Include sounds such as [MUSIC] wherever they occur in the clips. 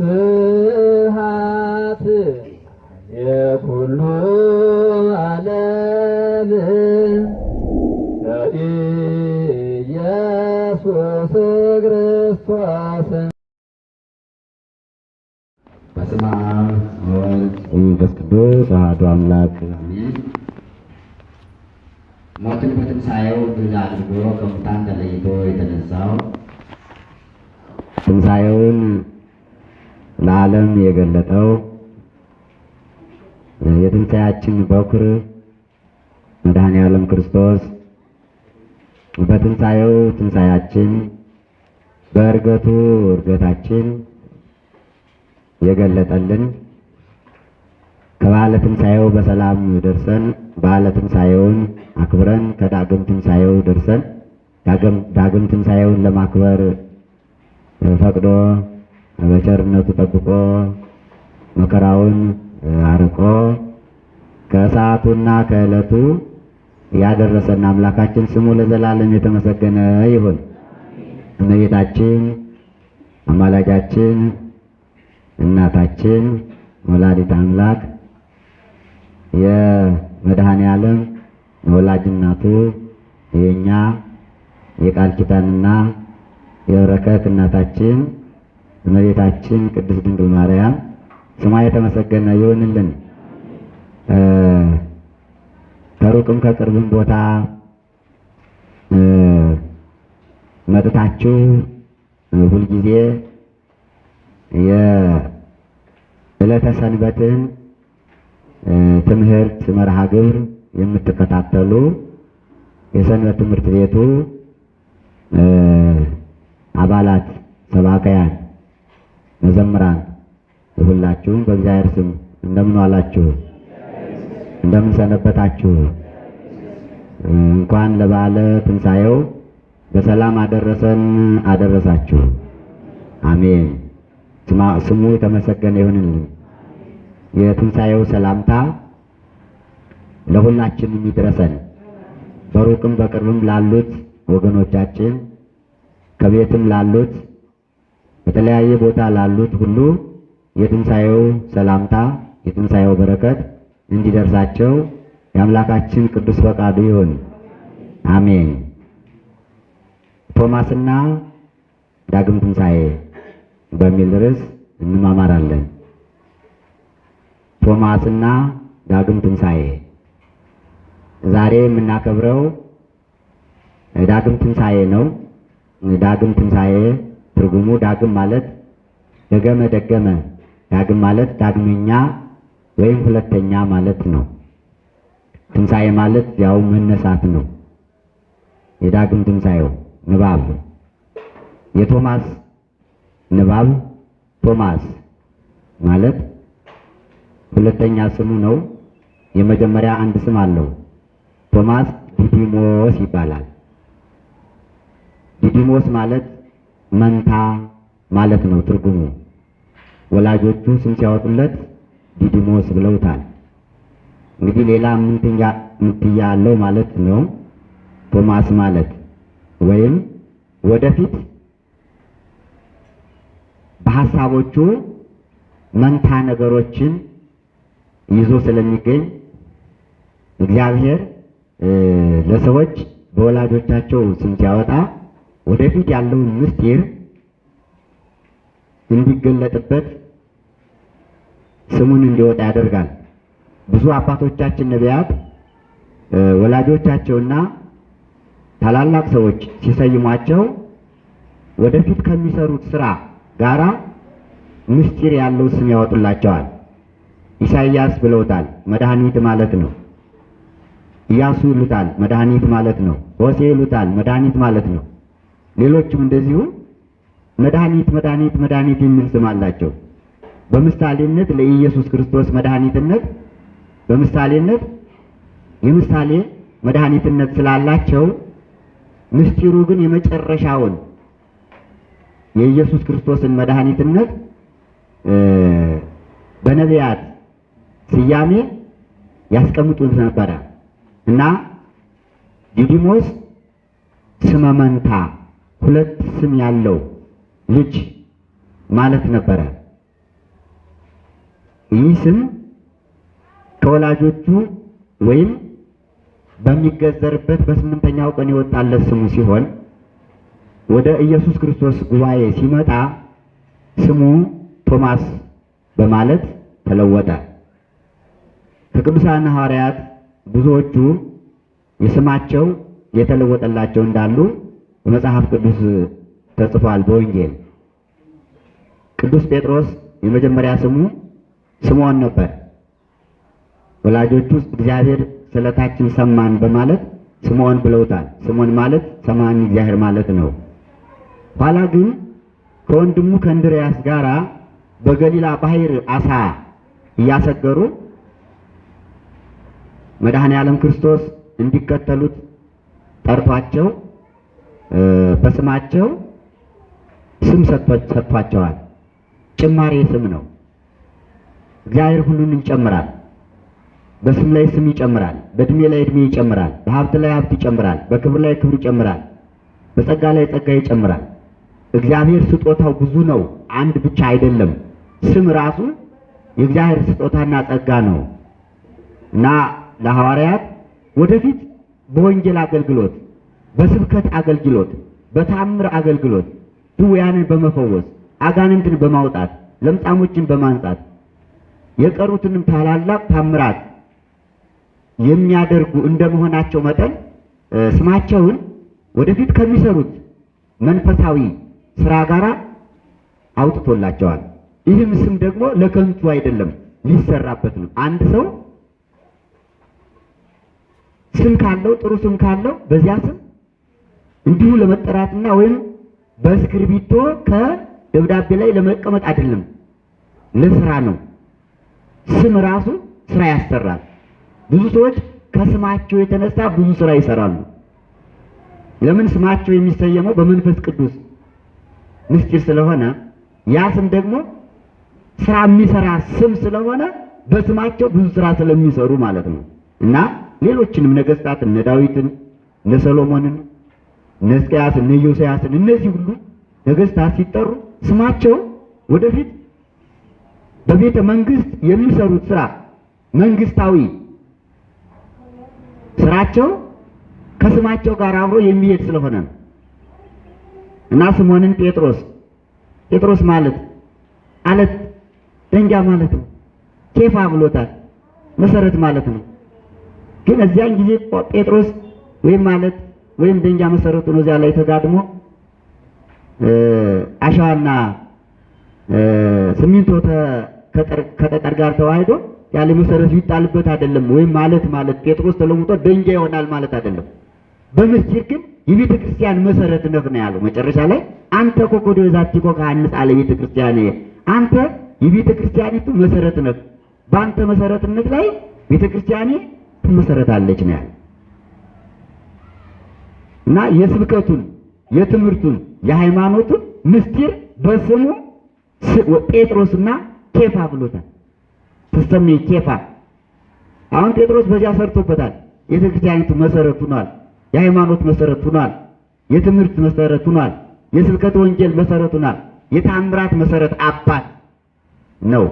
ስብሐት የኩሉ ዓለም ለኢየሱስ ክርስቶስ በስመ አብ ወወልድ ወመንፈስ ቅዱስ አሐዱ አምላክ አሜን። ሞትን በትንሣኤው ድል አድርጎ ከሙታን ተለይቶ የተነሳው ትንሣኤውን ለዓለም የገለጠው የትንሣኤያችን በኩር መድኃኔ ዓለም ክርስቶስ በትንሣኤው ትንሣኤያችን በእርገቱ እርገታችን የገለጠልን ከበዓለ ትንሣኤው በሰላም ደርሰን በዓለ ትንሣኤውን አክብረን ከዳግም ትንሣኤው ደርሰን ዳግም ትንሣኤውን ለማክበር ፈቅዶ በቸርነቱ ጠብቆ መከራውን አርቆ ከሰዓቱና ከዕለቱ ያደረሰን አምላካችን ስሙ ለዘላለም የተመሰገነ ይሁን። እመቤታችን አማላጃችን እናታችን ወላዲት አምላክ የመድኃኔ ዓለም ወላጅ እናቱ የእኛ የቃል ኪዳንና የበረከት እናታችን እመቤታችን ቅድስት ድንግል ማርያም ስሟ የተመሰገነ ይሁንልን። ከሩቅም ከቅርብም ቦታ መጥታችሁ ሁልጊዜ የዕለተ ሰንበትን ትምህርት መርሃ ግብር የምትከታተሉ የሰንበት ትምህርት ቤቱ አባላት፣ ሰባካያን፣ መዘምራን ሁላችሁም በእግዚአብሔር ስም እንደምን ዋላችሁ? እንደምን ሰነበታችሁ? እንኳን ለበዓለ ትንሣኤው በሰላም አደረሰን አደረሳችሁ። አሜን። ስሙ የተመሰገነ ይሁንልን። የትንሣኤው ሰላምታ ለሁላችንም ይድረሰን። በሩቅም በቅርብም ላሉት ወገኖቻችን ከቤትም ላሉት በተለያየ ቦታ ላሉት ሁሉ የትንሣኤው ሰላምታ የትንሣኤው በረከት እንዲደርሳቸው የአምላካችን ቅዱስ ፈቃዱ ይሁን። አሜን። ቶማስና ዳግም ትንሣኤ በሚል ርዕስ እንማማራለን። ቶማስና ዳግም ትንሣኤ ዛሬ የምናከብረው ዳግም ትንሣኤ ነው። ዳግም ትንሣኤ ትርጉሙ ዳግም ማለት ደገመ ደገመ፣ ዳግም ማለት ዳግመኛ ወይም ሁለተኛ ማለት ነው። ትንሣኤ ማለት ያው መነሳት ነው። የዳግም ትንሣኤው ንባብ የቶማስ ንባብ ቶማስ ማለት ሁለተኛ ስሙ ነው። የመጀመሪያ አንድ ስም አለው። ቶማስ ዲዲሞስ ይባላል። ዲዲሞስ ማለት መንታ ማለት ነው ትርጉሙ። ወላጆቹ ስም ሲያወጡለት ዲዲሞስ ብለውታል። እንግዲህ ሌላ ምንትያ አለው ማለት ነው። ቶማስ ማለት ወይም ወደፊት በሐሳቦቹ መንታ ነገሮችን ይዞ ስለሚገኝ እግዚአብሔር ለሰዎች በወላጆቻቸው ስም ሲያወጣ ወደፊት ያለውን ምስጢር እንዲገለጥበት ስሙን እንዲወጣ ያደርጋል። ብዙ አባቶቻችን ነቢያት ወላጆቻቸውና ታላላቅ ሰዎች ሲሰይሟቸው ወደፊት ከሚሰሩት ስራ ጋራ ምስጢር ያለው ስም ያወጡላቸዋል። ኢሳይያስ ብለውታል፣ መድኃኒት ማለት ነው። ኢያሱ ይሉታል፣ መድኃኒት ማለት ነው። ሆሴ ይሉታል፣ መድኃኒት ማለት ነው። ሌሎችም እንደዚሁ መድኃኒት መድኃኒት መድኃኒት የሚል ስም አላቸው። በምሳሌነት ለኢየሱስ ክርስቶስ መድኃኒትነት በምሳሌነት የምሳሌ መድኃኒትነት ስላላቸው ምስጢሩ ግን የመጨረሻውን የኢየሱስ ክርስቶስን መድኃኒትነት በነቢያት ስያሜ ያስቀምጡት ነበረ እና ዲዲሞስ ስመ መንታ ሁለት ስም ያለው ልጅ ማለት ነበረ። ይህ ስም ከወላጆቹ ወይም በሚገዘርበት በስምንተኛው ቀን የወጣለት ስሙ ሲሆን ወደ ኢየሱስ ክርስቶስ ጉባኤ ሲመጣ ስሙ ቶማስ በማለት ተለወጠ። ከቅዱሳን ሐዋርያት ብዙዎቹ የስማቸው የተለወጠላቸው እንዳሉ በመጽሐፍ ቅዱስ ተጽፏል። በወንጌል ቅዱስ ጴጥሮስ የመጀመሪያ ስሙ ስምዖን ነበር። ወላጆቹ እግዚአብሔር ስለታችን ሰማን በማለት ስምዖን ብለውታል። ስምዖን ማለት ሰማን እግዚአብሔር ማለት ነው። ኋላ ግን ከወንድሙ ከእንድርያስ ጋር በገሊላ ባሕር አሳ እያሰገሩ መድኃኔ ዓለም ክርስቶስ እንዲከተሉት ጠርቷቸው በስማቸው ስም ሰጥቷቸዋል። ጭማሬ ስም ነው። እግዚአብሔር ሁሉን ይጨምራል። በስም ላይ ስም ይጨምራል። በእድሜ ላይ እድሜ ይጨምራል። በሀብት ላይ ሀብት ይጨምራል። በክብር ላይ ክብር ይጨምራል። በጸጋ ላይ ጸጋ ይጨምራል። እግዚአብሔር ስጦታው ብዙ ነው፣ አንድ ብቻ አይደለም። ስም ራሱ የእግዚአብሔር ስጦታና ጸጋ ነው እና ለሐዋርያት ወደፊት በወንጌል አገልግሎት፣ በስብከት አገልግሎት፣ በታምር አገልግሎት ድውያንን በመፈወስ አጋንንትን በማውጣት ለምጻሞችን በማንጻት የቀሩትንም ታላላቅ ታምራት የሚያደርጉ እንደመሆናቸው መጠን ስማቸውን ወደፊት ከሚሰሩት መንፈሳዊ ስራ ጋር አውጥቶላቸዋል። ይህም ስም ደግሞ ለከንቱ አይደለም፣ ሊሰራበት ነው። አንድ ሰው ስም ካለው ጥሩ ስም ካለው በዚያ ስም እንዲሁ ለመጠራትና ወይም በእስክርቢቶ ከደብዳቤ ላይ ለመቀመጥ አይደለም፣ ለስራ ነው። ስም ራሱ ስራ ያሰራል። ብዙ ሰዎች ከስማቸው የተነሳ ብዙ ስራ ይሰራሉ። ለምን? ስማቸው የሚሰየመው በመንፈስ ቅዱስ ምስጢር ስለሆነ ያ ስም ደግሞ ስራ የሚሰራ ስም ስለሆነ በስማቸው ብዙ ስራ ስለሚሰሩ ማለት ነው። እና ሌሎችንም ነገስታት እነ ዳዊትን፣ እነ ሰሎሞንን፣ እነ ሕዝቅያስን፣ እነ ኢዮስያስን እነዚህ ሁሉ ነገስታት ሲጠሩ ስማቸው ወደፊት በቤተ መንግስት የሚሰሩት ስራ መንግስታዊ ስራቸው ከስማቸው ጋር አብሮ የሚሄድ ስለሆነ ነው። እና ስምዖንን ጴጥሮስ ጴጥሮስ ማለት አለት ደንጊያ ማለት ነው። ኬፋ ብሎታል። መሰረት ማለት ነው። ግን እዚያን ጊዜ ጴጥሮስ ወይም ማለት ወይም ደንጊያ መሰረቱ ነው። እዚያ ላይ ተጋድሞ አሸዋና ሲሚንቶ ከጠጠር ጋር ተዋህዶ ያለ መሰረት ሊጣልበት አይደለም። ወይም ማለት ማለት ጴጥሮስ ተለውጦ ደንጊያ ይሆናል ማለት አይደለም። በምስጢር ግን የቤተ ክርስቲያን መሰረት ነህ ነው ያለው። መጨረሻ ላይ አንተ ኮኮዶ ዛቲ ኮካ አንጻ ለቤተ ክርስቲያን አንተ የቤተ ክርስቲያኒቱ መሰረት ነህ፣ በአንተ መሰረትነት ላይ ቤተ ክርስቲያኔ ትመሰረታለች ነው ያለው እና የስብከቱን የትምህርቱን የሃይማኖቱን ምስጢር በስሙ ጴጥሮስና ኬፋ ብሎታል። ትሰሜ ኬፋ አሁን ጴጥሮስ በዚያ ሰርቶበታል። ቤተ ክርስቲያኒቱ መሰረት ሆኗል። የሃይማኖት መሰረት ሆኗል። የትምህርት መሰረት ሆኗል። የስብከት ወንጌል መሰረት ሆኗል። የታምራት መሰረት አባት ነው።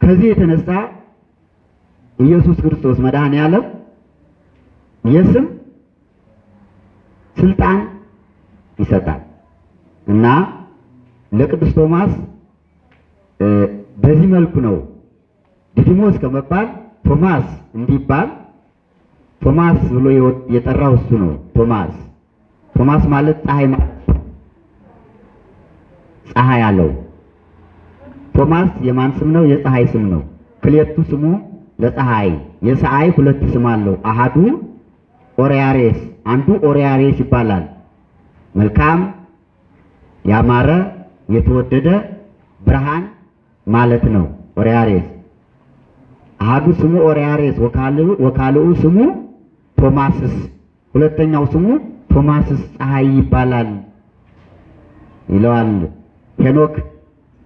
ከዚህ የተነሳ ኢየሱስ ክርስቶስ መድኃኔ ዓለም የስም ስልጣን ይሰጣል እና ለቅዱስ ቶማስ በዚህ መልኩ ነው ዲዲሞስ ከመባል ቶማስ እንዲባል ቶማስ ብሎ የጠራው እሱ ነው። ቶማስ ቶማስ ማለት ፀሐይ ፀሐይ አለው። ቶማስ የማን ስም ነው? የፀሐይ ስም ነው። ክልኤቱ ስሙ ለፀሐይ የፀሐይ ሁለት ስም አለው። አሃዱ ኦሪያሬስ አንዱ ኦሪያሬስ ይባላል። መልካም ያማረ የተወደደ ብርሃን ማለት ነው። ኦሪያሬስ አሃዱ ስሙ ኦሪያሬስ ወካልኡ ስሙ ቶማስስ ሁለተኛው ስሙ ቶማስስ ፀሐይ ይባላል ይለዋል ሄኖክ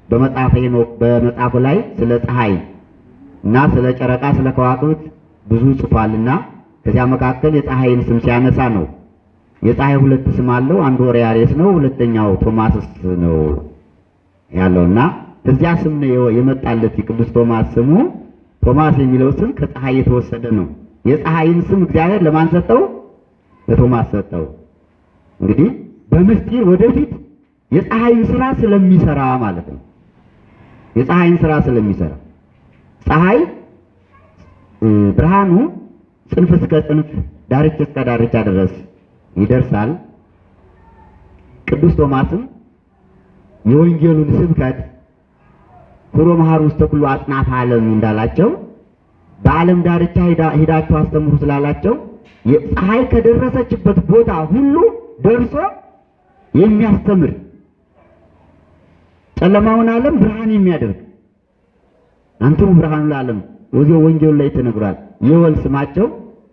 በመጽሐፈ ሄኖክ በመጽሐፉ ላይ ስለ ፀሐይ እና ስለ ጨረቃ ስለ ከዋክብት ብዙ ጽፏልና ከዚያ መካከል የፀሐይን ስም ሲያነሳ ነው። የፀሐይ ሁለት ስም አለው። አንዱ ኦሪያሬስ ነው፣ ሁለተኛው ቶማስስ ነው ያለውና እዚያ ስም ነው የመጣለት የቅዱስ ቶማስ ስሙ ቶማስ የሚለው ስም ከፀሐይ የተወሰደ ነው። የፀሐይን ስም እግዚአብሔር ለማን ሰጠው? ለቶማስ ሰጠው። እንግዲህ በምስጢር ወደፊት የፀሐይን ስራ ስለሚሰራ ማለት ነው። የፀሐይን ስራ ስለሚሰራ ፀሐይ ብርሃኑ ጽንፍ እስከ ጽንፍ ዳርቻ እስከ ዳርቻ ድረስ ይደርሳል። ቅዱስ ቶማስም የወንጌሉን ስብከት ኩሮ መሐሩ ውስተ ኩሉ አጽናፈ ዓለም እንዳላቸው በዓለም ዳርቻ ሂዳችሁ አስተምሩ ስላላቸው ፀሐይ ከደረሰችበት ቦታ ሁሉ ደርሶ የሚያስተምር ጨለማውን ዓለም ብርሃን የሚያደርግ አንትሙ ብርሃኑ ለዓለም ወዚያው ወንጌሉ ላይ ተነግሯል። የወል ስማቸው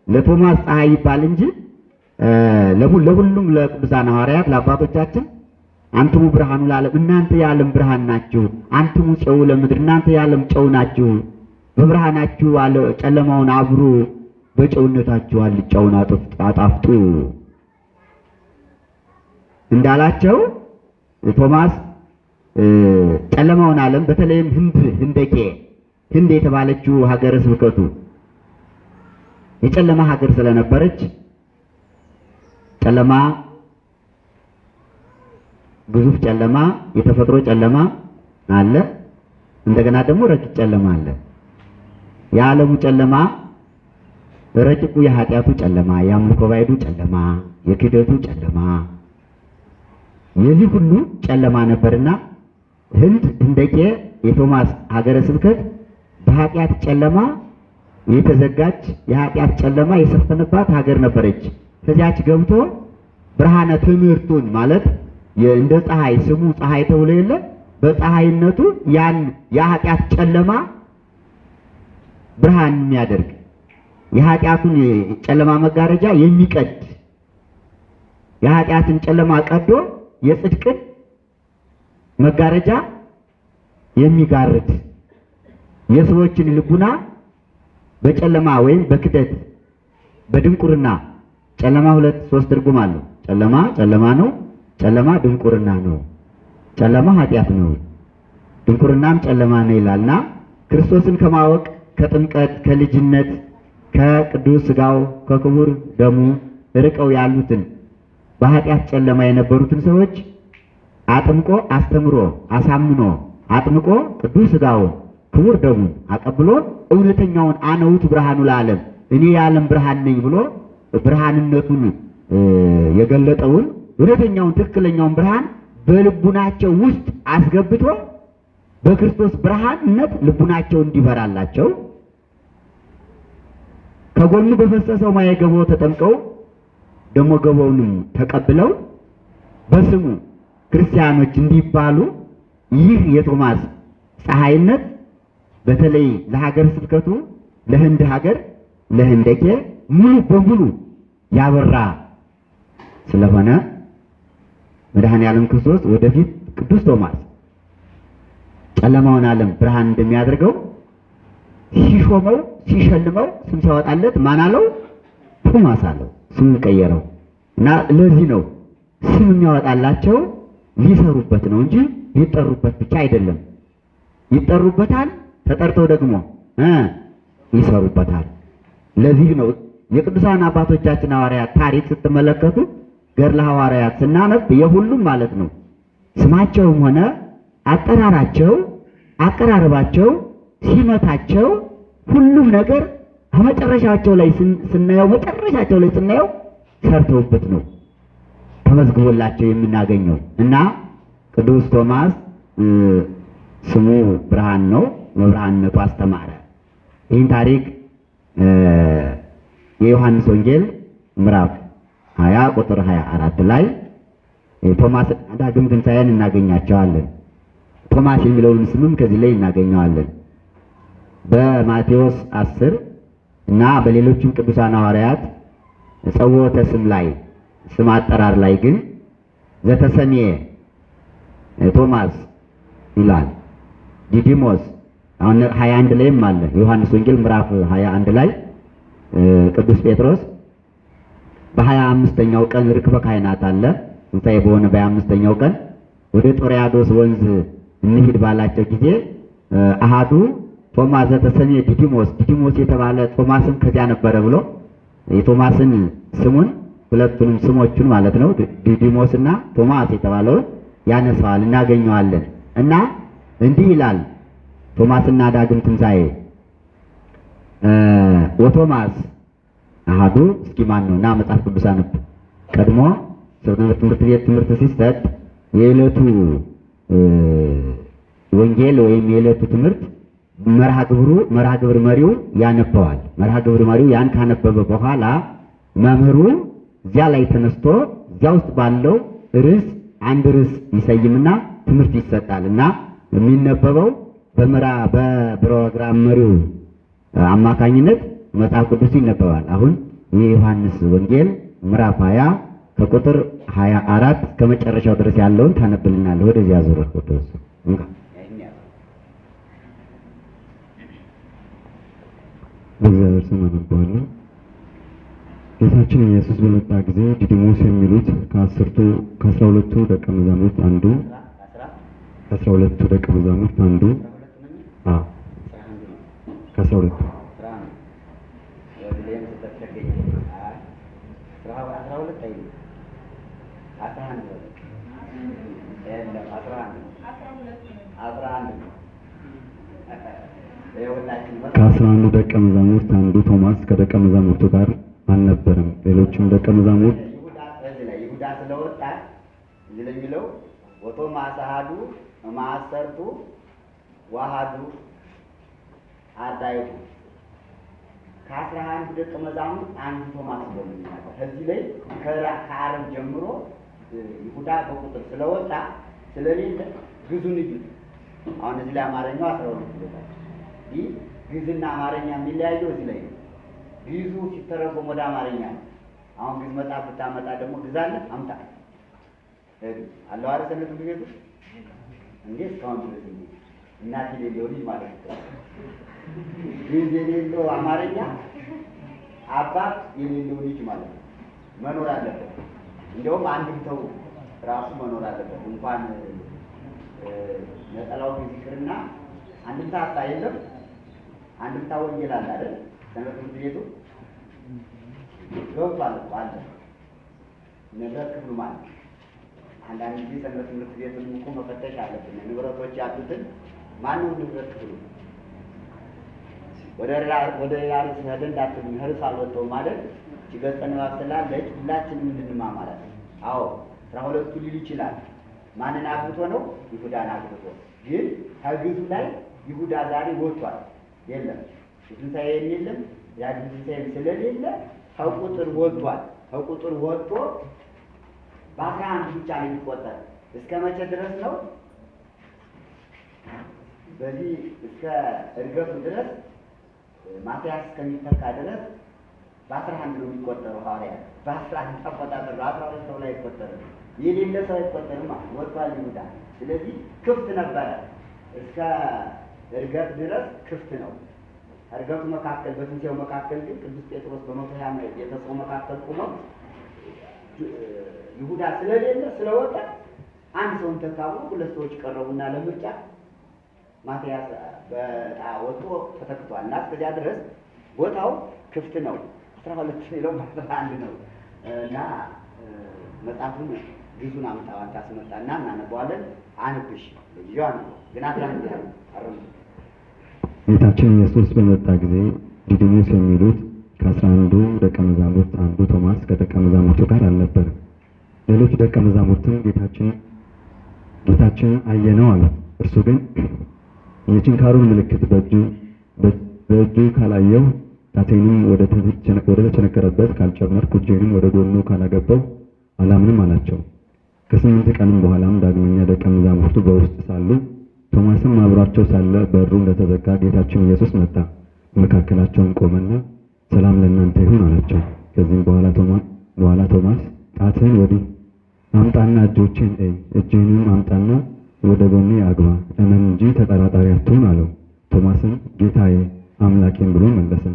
ለቶማስ ፀሐይ ይባል እንጂ ለሁሉም ለቅዱሳን ሐዋርያት ለአባቶቻችን አንትሙ ብርሃኑ ለዓለም እናንተ የዓለም ብርሃን ናችሁ፣ አንትሙ ጨው ለምድር እናንተ የዓለም ጨው ናችሁ፣ በብርሃናችሁ አለ ጨለማውን አብሩ፣ በጨውነታችሁ አልጫውን አጣፍጡ። እንዳላቸው ቶማስ ጨለማውን ዓለም በተለይም ህንድ ህንደኬ ህንድ የተባለችው ሀገረ ስብከቱ የጨለማ ሀገር ስለነበረች ጨለማ ግዙፍ ጨለማ፣ የተፈጥሮ ጨለማ አለ። እንደገና ደግሞ ረቂቅ ጨለማ አለ። የዓለሙ ጨለማ ረቂቁ የኃጢአቱ ጨለማ፣ የአምልኮ ባዕዱ ጨለማ፣ የክህደቱ ጨለማ፣ የዚህ ሁሉ ጨለማ ነበርና ህንድ ህንደቄ የቶማስ ሀገረ ስብከት በኃጢአት ጨለማ የተዘጋች የኃጢአት ጨለማ የሰፈነባት ሀገር ነበረች። ከዚያች ገብቶ ብርሃነ ትምህርቱን ማለት እንደ ፀሐይ ስሙ ፀሐይ ተብሎ የለ በፀሐይነቱ ያን የኃጢአት ጨለማ ብርሃን የሚያደርግ የኃጢአቱን ጨለማ መጋረጃ የሚቀድ የኃጢአትን ጨለማ ቀዶ የጽድቅን መጋረጃ የሚጋርድ የሰዎችን ልቡና በጨለማ ወይም በክደት በድንቁርና ጨለማ ሁለት ሶስት ትርጉም አለው። ጨለማ ጨለማ ነው። ጨለማ ድንቁርና ነው። ጨለማ ኃጢአት ነው። ድንቁርናም ጨለማ ነው ይላልና ክርስቶስን ከማወቅ ከጥምቀት ከልጅነት ከቅዱስ ሥጋው ከክቡር ደሙ ርቀው ያሉትን በኃጢአት ጨለማ የነበሩትን ሰዎች አጥምቆ አስተምሮ አሳምኖ አጥምቆ ቅዱስ ሥጋውን ክቡር ደሙን አቀብሎ እውነተኛውን አነ ውእቱ ብርሃኑ ለዓለም እኔ የዓለም ብርሃን ነኝ ብሎ ብርሃንነቱን የገለጠውን እውነተኛውን ትክክለኛውን ብርሃን በልቡናቸው ውስጥ አስገብቶ በክርስቶስ ብርሃንነት ልቡናቸው እንዲበራላቸው ከጎኑ በፈሰሰው ማየ ገቦ ተጠምቀው ደግሞ ገቦውንም ተቀብለው በስሙ ክርስቲያኖች እንዲባሉ ይህ የቶማስ ፀሐይነት በተለይ ለሀገር ስብከቱ ለህንድ ሀገር ለህንደኬ ሙሉ በሙሉ ያበራ ስለሆነ መድኃኔ ዓለም ክርስቶስ ወደፊት ቅዱስ ቶማስ ጨለማውን ዓለም ብርሃን እንደሚያደርገው ሲሾመው ሲሸልመው ስም ሲያወጣለት ማን አለው? ቶማስ አለው። ስም ቀየረው እና ለዚህ ነው ስም የሚያወጣላቸው ሊሰሩበት ነው እንጂ ሊጠሩበት ብቻ አይደለም። ይጠሩበታል፣ ተጠርተው ደግሞ ይሰሩበታል። ለዚህ ነው የቅዱሳን አባቶቻችን ሐዋርያት ታሪክ ስትመለከቱ ገድለ ሐዋርያት ስናነብ የሁሉም ማለት ነው ስማቸውም ሆነ አጠራራቸው፣ አቀራረባቸው፣ ሲመታቸው ሁሉም ነገር ከመጨረሻቸው ላይ ስናየው መጨረሻቸው ላይ ስናየው ሰርተውበት ነው ተመዝግቦላቸው የምናገኘው እና ቅዱስ ቶማስ ስሙ ብርሃን ነው። በብርሃንነቱ አስተማረ። ይህን ታሪክ የዮሐንስ ወንጌል ምዕራፍ 20 ቁጥር 24 ላይ ቶማስ ዳግም ትንሣኤን እናገኛቸዋለን። ቶማስ የሚለውን ስምም ከዚህ ላይ እናገኘዋለን። በማቴዎስ 10 እና በሌሎችም ቅዱሳን ሐዋርያት ጸውዖተ ስም ላይ ስም አጠራር ላይ ግን ዘተሰሜ ቶማስ ይላል። ዲዲሞስ አሁን 21 ላይም አለ። ዮሐንስ ወንጌል ምዕራፍ 21 ላይ ቅዱስ ጴጥሮስ በሀያ አምስተኛው ቀን ርክበ ካህናት አለ ትንሣኤ በሆነ በሀያ አምስተኛው ቀን ወደ ጥብርያዶስ ወንዝ እንሂድ ባላቸው ጊዜ አሃዱ ቶማስ ዘተሰምየ ዲዲሞስ ዲዲሞስ የተባለ ቶማስም ከዚያ ነበረ ብሎ የቶማስን ስሙን ሁለቱንም ስሞቹን ማለት ነው ዲዲሞስ እና ቶማስ የተባለውን ያነሳዋል እናገኘዋለን። እና እንዲህ ይላል ቶማስና ዳግም ትንሣኤ ወቶማስ አሃዱ እስኪ ማን ነው እና መጽሐፍ ቅዱስ አነብ። ቀድሞ ትምህርት ቤት ትምህርት ሲሰጥ የዕለቱ ወንጌል ወይም የዕለቱ ትምህርት መርሃ ግብሩ መርሃ ግብር መሪው ያነበዋል። መርሃ ግብር መሪው ያን ካነበበ በኋላ መምህሩ እዚያ ላይ ተነስቶ እዚያ ውስጥ ባለው ርዕስ አንድ ርዕስ ይሰይምና ትምህርት ይሰጣል እና የሚነበበው በመራ በፕሮግራም መሪው አማካኝነት መጽሐፍ ቅዱስ ይነበባል። አሁን የዮሐንስ ወንጌል ምዕራፍ 20 ከቁጥር 24 እስከ መጨረሻው ድረስ ያለውን ታነብልናለህ። ወደዚያ ዙር ቅዱስ በእግዚአብሔር ስም አነባዋለሁ። ጌታችን ኢየሱስ በመጣ ጊዜ ዲዲሞስ የሚሉት ከአስርቱ ከአስራ ሁለቱ ደቀ መዛሙርት አንዱ ከአስራ ሁለቱ ደቀ መዛሙርት አንዱ ከአስራ ሁለቱ ከአስራ አንዱ ደቀ መዛሙርት አንዱ ቶማስ ከደቀ መዛሙርቱ ጋር አልነበረም። ሌሎችም ደቀ መዛሙርት ይሁዳ ስለወጣ የሚለው ወቶማስ አሐዱ እምአሰርቱ ወአሐዱ አርዳኢሁ ከአስራ አንዱ ደቀ መዛሙርት አንዱ ቶማስ የሚናገር። እዚህ ላይ ከዓርብ ጀምሮ ይሁዳ በቁጥር ስለወጣ ስለሌለ ግዙን እዩ። አሁን እዚህ ላይ አማርኛው አስራ ሁለት ይለታል። ይህ ግዕዝና አማርኛ የሚለያየው እዚህ ላይ ነው። ግዕዙ ሲተረጎም ወደ አማርኛ ነው። አሁን ግዕዝ መጽሐፍ ብታመጣ ደግሞ ግዕዝ አምጣ አለው ቤቱ እንዴ እስካሁን ድረስ እናት የሌለው ልጅ ማለት ነው። ግዕዝ የሌለው አማርኛ አባት የሌለው ልጅ ማለት ነው። መኖር አለበት። እንዲያውም አንድምታው ራሱ መኖር አለበት። እንኳን ነጠላው ይቅርና አንድምታ አጣ የለም አንድምታ ወንጌል አለ አይደል? ትምህርት ቤቱ ገብቷል እኮ አለ ንብረት ክፍሉ ማለት አንዳንድ ጊዜ ሰንበት ትምህርት ቤቱን እኮ መፈተሽ አለብን። ንብረቶች ያሉትን ማነው ንብረት ክፍሉ ወደ ወደ ያርስ ሄደን እንዳትሉ ህርስ አልወጣው ማለት ገጸ ንባብ ስላለች ሁላችንም እንድንማማራት ነው። አዎ አስራ ሁለቱ ሊል ይችላል። ማንን አግብቶ ነው? ይሁዳን አግብቶ። ግን ከግዙ ላይ ይሁዳ ዛሬ ወጥቷል። የለም የትንሣኤ የለም ዳግም ትንሣኤ ስለሌለ ከቁጥር ወጥቷል። ከቁጥር ወጥቶ በአስራ አንድ ብቻ ነው የሚቆጠር። እስከ መቼ ድረስ ነው? በዚህ እስከ እርገቱ ድረስ ማትያስ እስከሚተካ ድረስ በአስራ አንድ ነው የሚቆጠረው። ሐዋርያ በአስራ አንድ አቆጣጠር ነው። ሁለት ሰው ላይ አይቆጠርም። የሌለ ሰው አይቆጠርም። ወጥቷል ይሁዳ። ስለዚህ ክፍት ነበረ እስከ እርገት ድረስ ክፍት ነው። እርገቱ መካከል በትንሣኤው መካከል ግን ቅዱስ ጴጥሮስ በመቶ ሀያ የተሰው መካከል ቁሞ ይሁዳ ስለሌለ ስለወጣ አንድ ሰውን ተካቡ። ሁለት ሰዎች ቀረቡና ለምርጫ ማትያስ በዕጣ ወጥቶ ተተክቷል እና እስከዚያ ድረስ ቦታው ክፍት ነው። አስራ ሁለት የሚለው በአስራ አንድ ነው እና መጽሐፉን ግዙን አምጣው አንተ አስመጣና እናነበዋለን። አንብሽ ልጅዋ ነው ግን አስራ አንድ ያለ አረም ጌታችን ኢየሱስ በመጣ ጊዜ ዲዲሞስ የሚሉት ከአስራ አንዱ ደቀ መዛሙርት አንዱ ቶማስ ከደቀ መዛሙርቱ ጋር አልነበረም። ሌሎች ደቀ መዛሙርትም ጌታችን ጌታችን አየነው አሉት። እርሱ ግን የችንካሩን ምልክት በእጁ ካላየው ጣቴንም ወደ ተቸነ- ወደ ተቸነከረበት ካልጨመርኩ እጄንም ወደ ጎኑ ካላገባው አላምንም አላቸው። ከስምንት ቀንም በኋላም ዳግመኛ ደቀ መዛሙርቱ በውስጥ ሳሉ ቶማስም አብሯቸው ሳለ በሩ እንደተዘጋ ጌታችን ኢየሱስ መጣ፣ መካከላቸውን ቆመና ሰላም ለእናንተ ይሁን አላቸው። ከዚህም በኋላ ቶማስ በኋላ ቶማስ ጣትህን ወዲህ አምጣና እጆችን እይ፣ እጅህንም አምጣና ወደ ጎኔ አግባ፣ እመን እንጂ ተጠራጣሪ አትሁን አለው። ቶማስም ጌታዬ አምላኬም ብሎ መለሰ።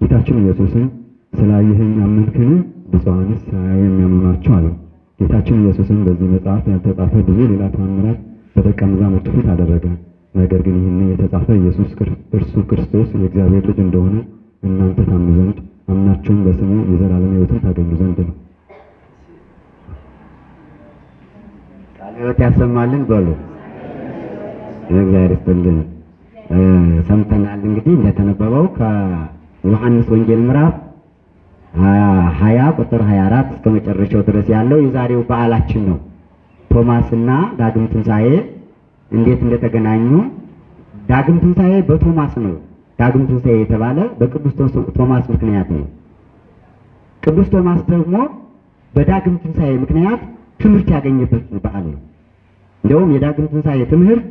ጌታችን ኢየሱስም ስላየኸኝ አመንክን? ብፁዓንስ ሳያዩ የሚያምኑ ናቸው አለው። ጌታችን ኢየሱስም በዚህ መጽሐፍ ያልተጻፈ ብዙ ሌላ ተአምራት በደቀ መዛሙርቱ ፊት አደረገ። ነገር ግን ይህን የተጻፈ ኢየሱስ እርሱ ክርስቶስ የእግዚአብሔር ልጅ እንደሆነ እናንተ ታምኑ ዘንድ አምናችሁም በስሙ የዘላለም ሕይወትን ታገኙ ዘንድ ነው። ቃለ ሕይወት ያሰማልን በሉ። እግዚአብሔር ይስጥልን። ሰምተናል እንግዲህ እንደተነበበው ከዮሐንስ ወንጌል ምዕራፍ ሀያ ቁጥር 24 እስከ መጨረሻው ድረስ ያለው የዛሬው በዓላችን ነው። ቶማስና ዳግም ትንሣኤ እንዴት እንደተገናኙ ዳግም ትንሣኤ በቶማስ ነው። ዳግም ትንሣኤ የተባለ በቅዱስ ቶማስ ምክንያት ነው። ቅዱስ ቶማስ ደግሞ በዳግም ትንሣኤ ምክንያት ትምህርት ያገኘበት በዓል ነው። እንደውም የዳግም ትንሣኤ ትምህርት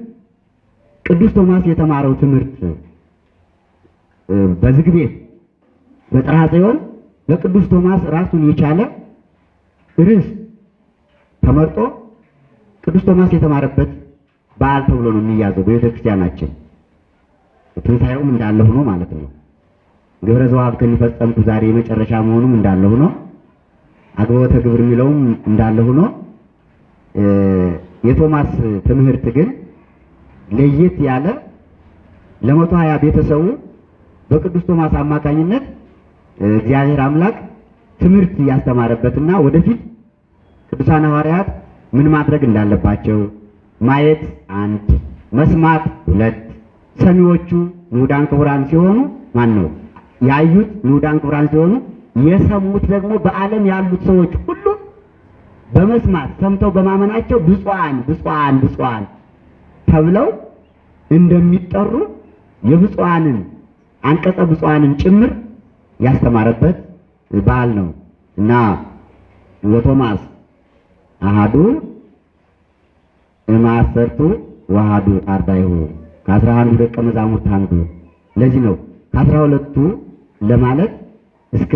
ቅዱስ ቶማስ የተማረው ትምህርት በዝግ ቤት በጥርሐ ጽዮን ለቅዱስ ቶማስ ራሱን የቻለ ርዕስ ተመርጦ ቅዱስ ቶማስ የተማረበት በዓል ተብሎ ነው የሚያዘው በቤተ ክርስቲያናችን። ትንሣኤውም እንዳለ ሆኖ ማለት ነው። ግብረ ዘዋብ ከሚፈጸምኩ ዛሬ የመጨረሻ መሆኑም እንዳለ ሆኖ አግቦተ ግብር የሚለውም እንዳለ ሆኖ የቶማስ ትምህርት ግን ለየት ያለ ለመቶ ሀያ ቤተሰቡ በቅዱስ ቶማስ አማካኝነት እግዚአብሔር አምላክ ትምህርት ያስተማረበትና ወደፊት ቅዱሳን ሐዋርያት ምን ማድረግ እንዳለባቸው ማየት አንድ፣ መስማት ሁለት፣ ሰሚዎቹ ንዑዳን ክቡራን ሲሆኑ ማን ነው ያዩት ንዑዳን ክቡራን ሲሆኑ የሰሙት ደግሞ በዓለም ያሉት ሰዎች ሁሉ በመስማት ሰምተው በማመናቸው ብፁዓን ብፁዓን ብፁዓን ተብለው እንደሚጠሩ የብፁዓንን አንቀጸ ብፁዓንን ጭምር ያስተማረበት በዓል ነው እና ወቶማስ አሃዱ እማሰርቱ ወአሃዱ አርዳይሁ ከአስራ አንዱ ደቀ መዛሙርት አንዱ። ለዚህ ነው ከአስራ ሁለቱ ለማለት እስከ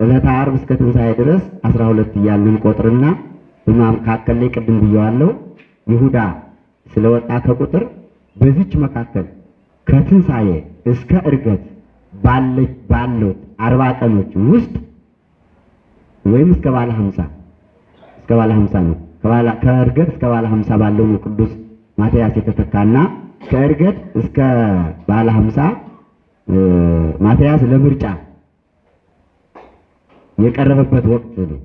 ዕለተ ዓርብ እስከ ትንሣኤ ድረስ አስራ ሁለት እያልን ቆጥርና በመካከል ላይ ቅድም ብየዋለሁ ይሁዳ ስለወጣ ከቁጥር በዚች መካከል ከትንሣኤ እስከ ዕርገት ባሉት አርባ ቀኖች ውስጥ ወይም እስከ ባለ ሀምሳ እስከ ባለ ሀምሳ ነው። ከዕርገት እስከ ባለ ሀምሳ ባለው ነው ቅዱስ ማትያስ የተተካና ከዕርገት እስከ ባለ ሀምሳ ማትያስ ለምርጫ የቀረበበት ወቅት ነው።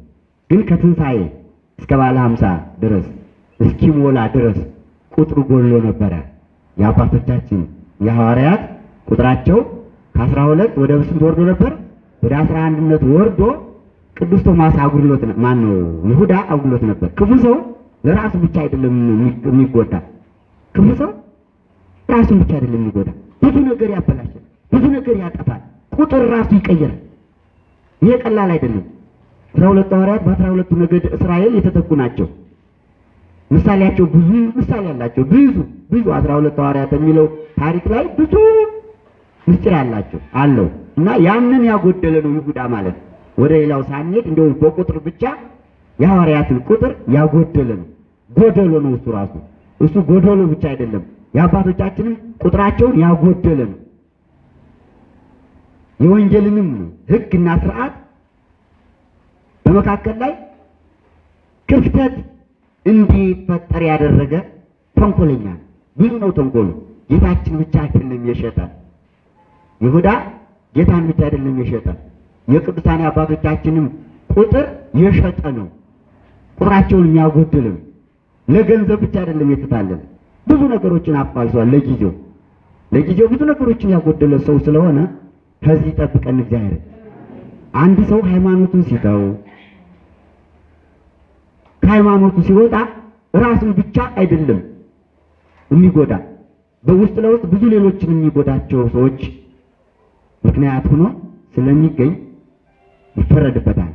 ግን ከትንሣኤ እስከ ባለ ሀምሳ ድረስ እስኪሞላ ድረስ ቁጥሩ ጎሎ ነበረ። የአባቶቻችን የሐዋርያት ቁጥራቸው ከአስራ ሁለት ወደ ስንት ወርዶ ነበር? ወደ አስራ አንድነት ወርዶ ቅዱስ ቶማስ አጉድሎት ማን ነው ይሁዳ አጉድሎት ነበር። ክፉ ሰው ለራሱ ብቻ አይደለም የሚ- የሚጎዳ ክፉ ሰው ራሱን ብቻ አይደለም የሚጎዳ፣ ብዙ ነገር ያበላሻል፣ ብዙ ነገር ያጠፋል፣ ቁጥር ራሱ ይቀየራል። ይሄ ቀላል አይደለም። አስራ ሁለቱ ሐዋርያት በአስራ ሁለቱ ነገድ እስራኤል የተተኩ ናቸው። ምሳሌያቸው ብዙ ምሳሌ አላቸው። ብዙ ብዙ አስራ ሁለት ሐዋርያት የሚለው ታሪክ ላይ ብዙ ምስጢር አላቸው አለው እና ያንን ያጎደለ ነው ይሁዳ ማለት ወደ ሌላው ሳንሄድ እንደው በቁጥር ብቻ የሐዋርያትን ቁጥር ያጎደለ ነው። ጎደሎ ነው እሱ ራሱ እሱ ጎደሎ ብቻ አይደለም፣ የአባቶቻችንም ቁጥራቸውን ያጎደለ ነው። የወንጌልንም ሕግና ስርዓት በመካከል ላይ ክፍተት እንዲፈጠር ያደረገ ተንኮለኛ ነው። ብዙ ነው ተንኮሉ። ጌታችን ብቻ አይደለም የሸጠን። ይሁዳ ጌታን ብቻ አይደለም የሸጠን፣ የቅዱሳን አባቶቻችንም ቁጥር የሸጠ ነው። ቁጥራቸውን የሚያጎድል ነው። ለገንዘብ ብቻ አይደለም የተታለለ፣ ብዙ ነገሮችን አፋልሷል። ለጊዜው ለጊዜው ብዙ ነገሮችን ያጎደለ ሰው ስለሆነ ከዚህ ጠብቀን እግዚአብሔር። አንድ ሰው ሃይማኖቱን ሲተው ከሃይማኖቱ ሲወጣ ራሱን ብቻ አይደለም የሚጎዳ በውስጥ ለውስጥ ብዙ ሌሎችን የሚጎዳቸው ሰዎች ምክንያት ሆኖ ስለሚገኝ ይፈረድበታል።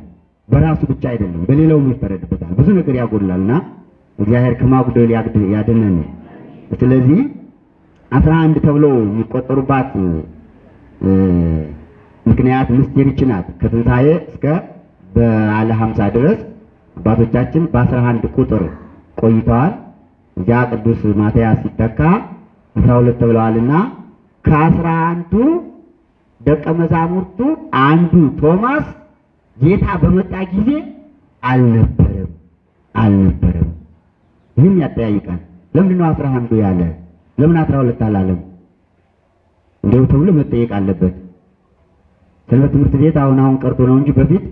በራሱ ብቻ አይደለም በሌላውም ይፈረድበታል። ብዙ ነገር ያጎድላልና እግዚአብሔር ከማጉደል ያድነን። ስለዚህ አስራ አንድ ተብለው የሚቆጠሩባት ምክንያት ምስጢር ይህች ናት። ከትንሣኤ እስከ በዓለ ሀምሳ ድረስ አባቶቻችን በአስራ አንድ ቁጥር ቆይተዋል። እዚያ ቅዱስ ማትያስ ሲተካ አስራ ሁለት ተብለዋልና ከአስራ አንዱ ደቀ መዛሙርቱ አንዱ ቶማስ ጌታ በመጣ ጊዜ አልነበረም አልነበረም። ይህም ያጠያይቃል። ለምንድን ነው አስራ አንዱ ያለ? ለምን አስራ ሁለት አላለም? እንዲሁ ተብሎ መጠየቅ አለበት። ሰንበት ትምህርት ቤት አሁን አሁን ቀርቶ ነው እንጂ በፊት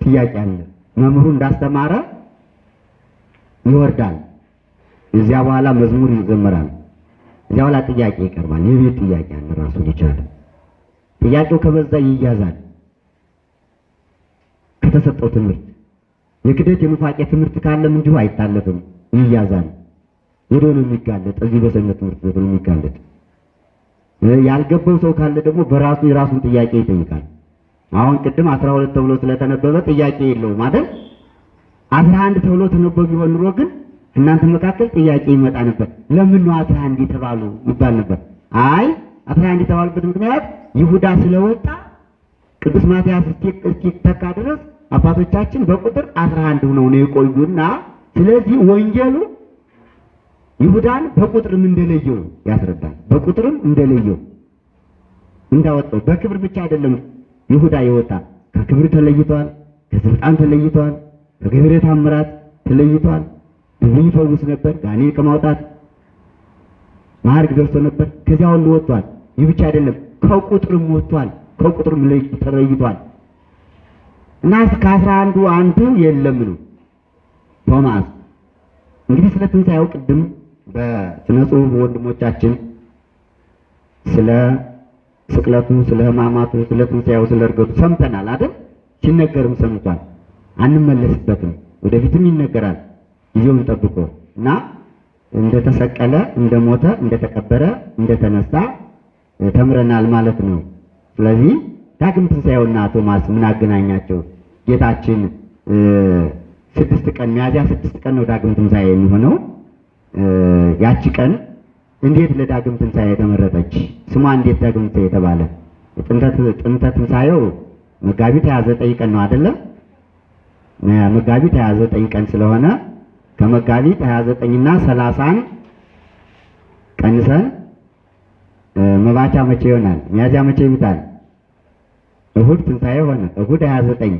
ጥያቄ አለ። መምህሩ እንዳስተማረ ይወርዳል። እዚያ በኋላ መዝሙር ይዘመራል። እዚያ በኋላ ጥያቄ ይቀርባል። የቤት ጥያቄ አለ ራሱን የቻለ ጥያቄው ከበዛ ይያዛል። ከተሰጠው ትምህርት የክደት የኑፋቄ ትምህርት ካለም እንዲሁ አይታለፍም፣ ይያዛል። ወደ ነው የሚጋለጥ እዚህ በሰንበት ትምህርት ቤት ነው የሚጋለጥ። ያልገባው ሰው ካለ ደግሞ በራሱ የራሱን ጥያቄ ይጠይቃል። አሁን ቅድም አስራ ሁለት ተብሎ ስለተነበበ ጥያቄ የለውም አይደል? አስራ አንድ ተብሎ ተነበብ ቢሆን ኑሮ ግን እናንተ መካከል ጥያቄ ይመጣ ነበር። ለምን ነው አስራ አንድ የተባሉ ይባል ነበር። አይ አስራ አንድ የተባሉበት ምክንያት ይሁዳ ስለወጣ ቅዱስ ማትያስ እስኪተካ ድረስ አባቶቻችን በቁጥር አስራ አንድ ሆነው ነው የቆዩና ስለዚህ ወንጌሉ ይሁዳን በቁጥርም እንደለየው ያስረዳል። በቁጥርም እንደለየው እንዳወጣው በክብር ብቻ አይደለም ይሁዳ የወጣ ከክብር ተለይቷል፣ ከስልጣን ተለይቷል፣ ከግብረ ታምራት ተለይቷል። ድውይ ይፈውስ ነበር፣ ጋኔን ከማውጣት ማዕረግ ደርሶ ነበር። ከዚያ ሁሉ ወጥቷል። ይህ ብቻ አይደለም ከቁጥርም ወጥቷል፣ ከቁጥርም ለይ- ተለይቷል። እና ከአስራ አንዱ አንዱ የለም ነው ቶማስ እንግዲህ ስለ ትንሣኤው ቅድም በስነ ጽሑፍ ወንድሞቻችን ስለ ስቅለቱ፣ ስለ ሕማማቱ፣ ስለ ትንሣኤው፣ ስለ እርገቱ ሰምተናል አይደል? ሲነገርም ሰምቷል። አንመለስበትም፣ ወደፊትም ይነገራል ጊዜውን ጠብቆ እና እንደተሰቀለ፣ እንደሞተ፣ እንደተቀበረ፣ እንደተነሳ ተምረናል ማለት ነው። ስለዚህ ዳግም ትንሣኤውና ቶማስ ምን አገናኛቸው? ጌታችን ስድስት ቀን ሚያዝያ ስድስት ቀን ነው ዳግም ትንሣኤ የሚሆነው። ያቺ ቀን እንዴት ለዳግም ትንሣኤ የተመረጠች? ስሟ እንዴት ዳግም ትንሣኤ የተባለ? ጥንተ ትንሣኤው መጋቢት 29 ቀን ነው አይደለም? መጋቢት 29 ቀን ስለሆነ ከመጋቢት 29 እና 30ን ቀንሰን መባቻ መቼ ይሆናል? ሚያዝያ መቼ ይውጣል? እሁድ ትንሣኤ ሆነ። እሁድ 29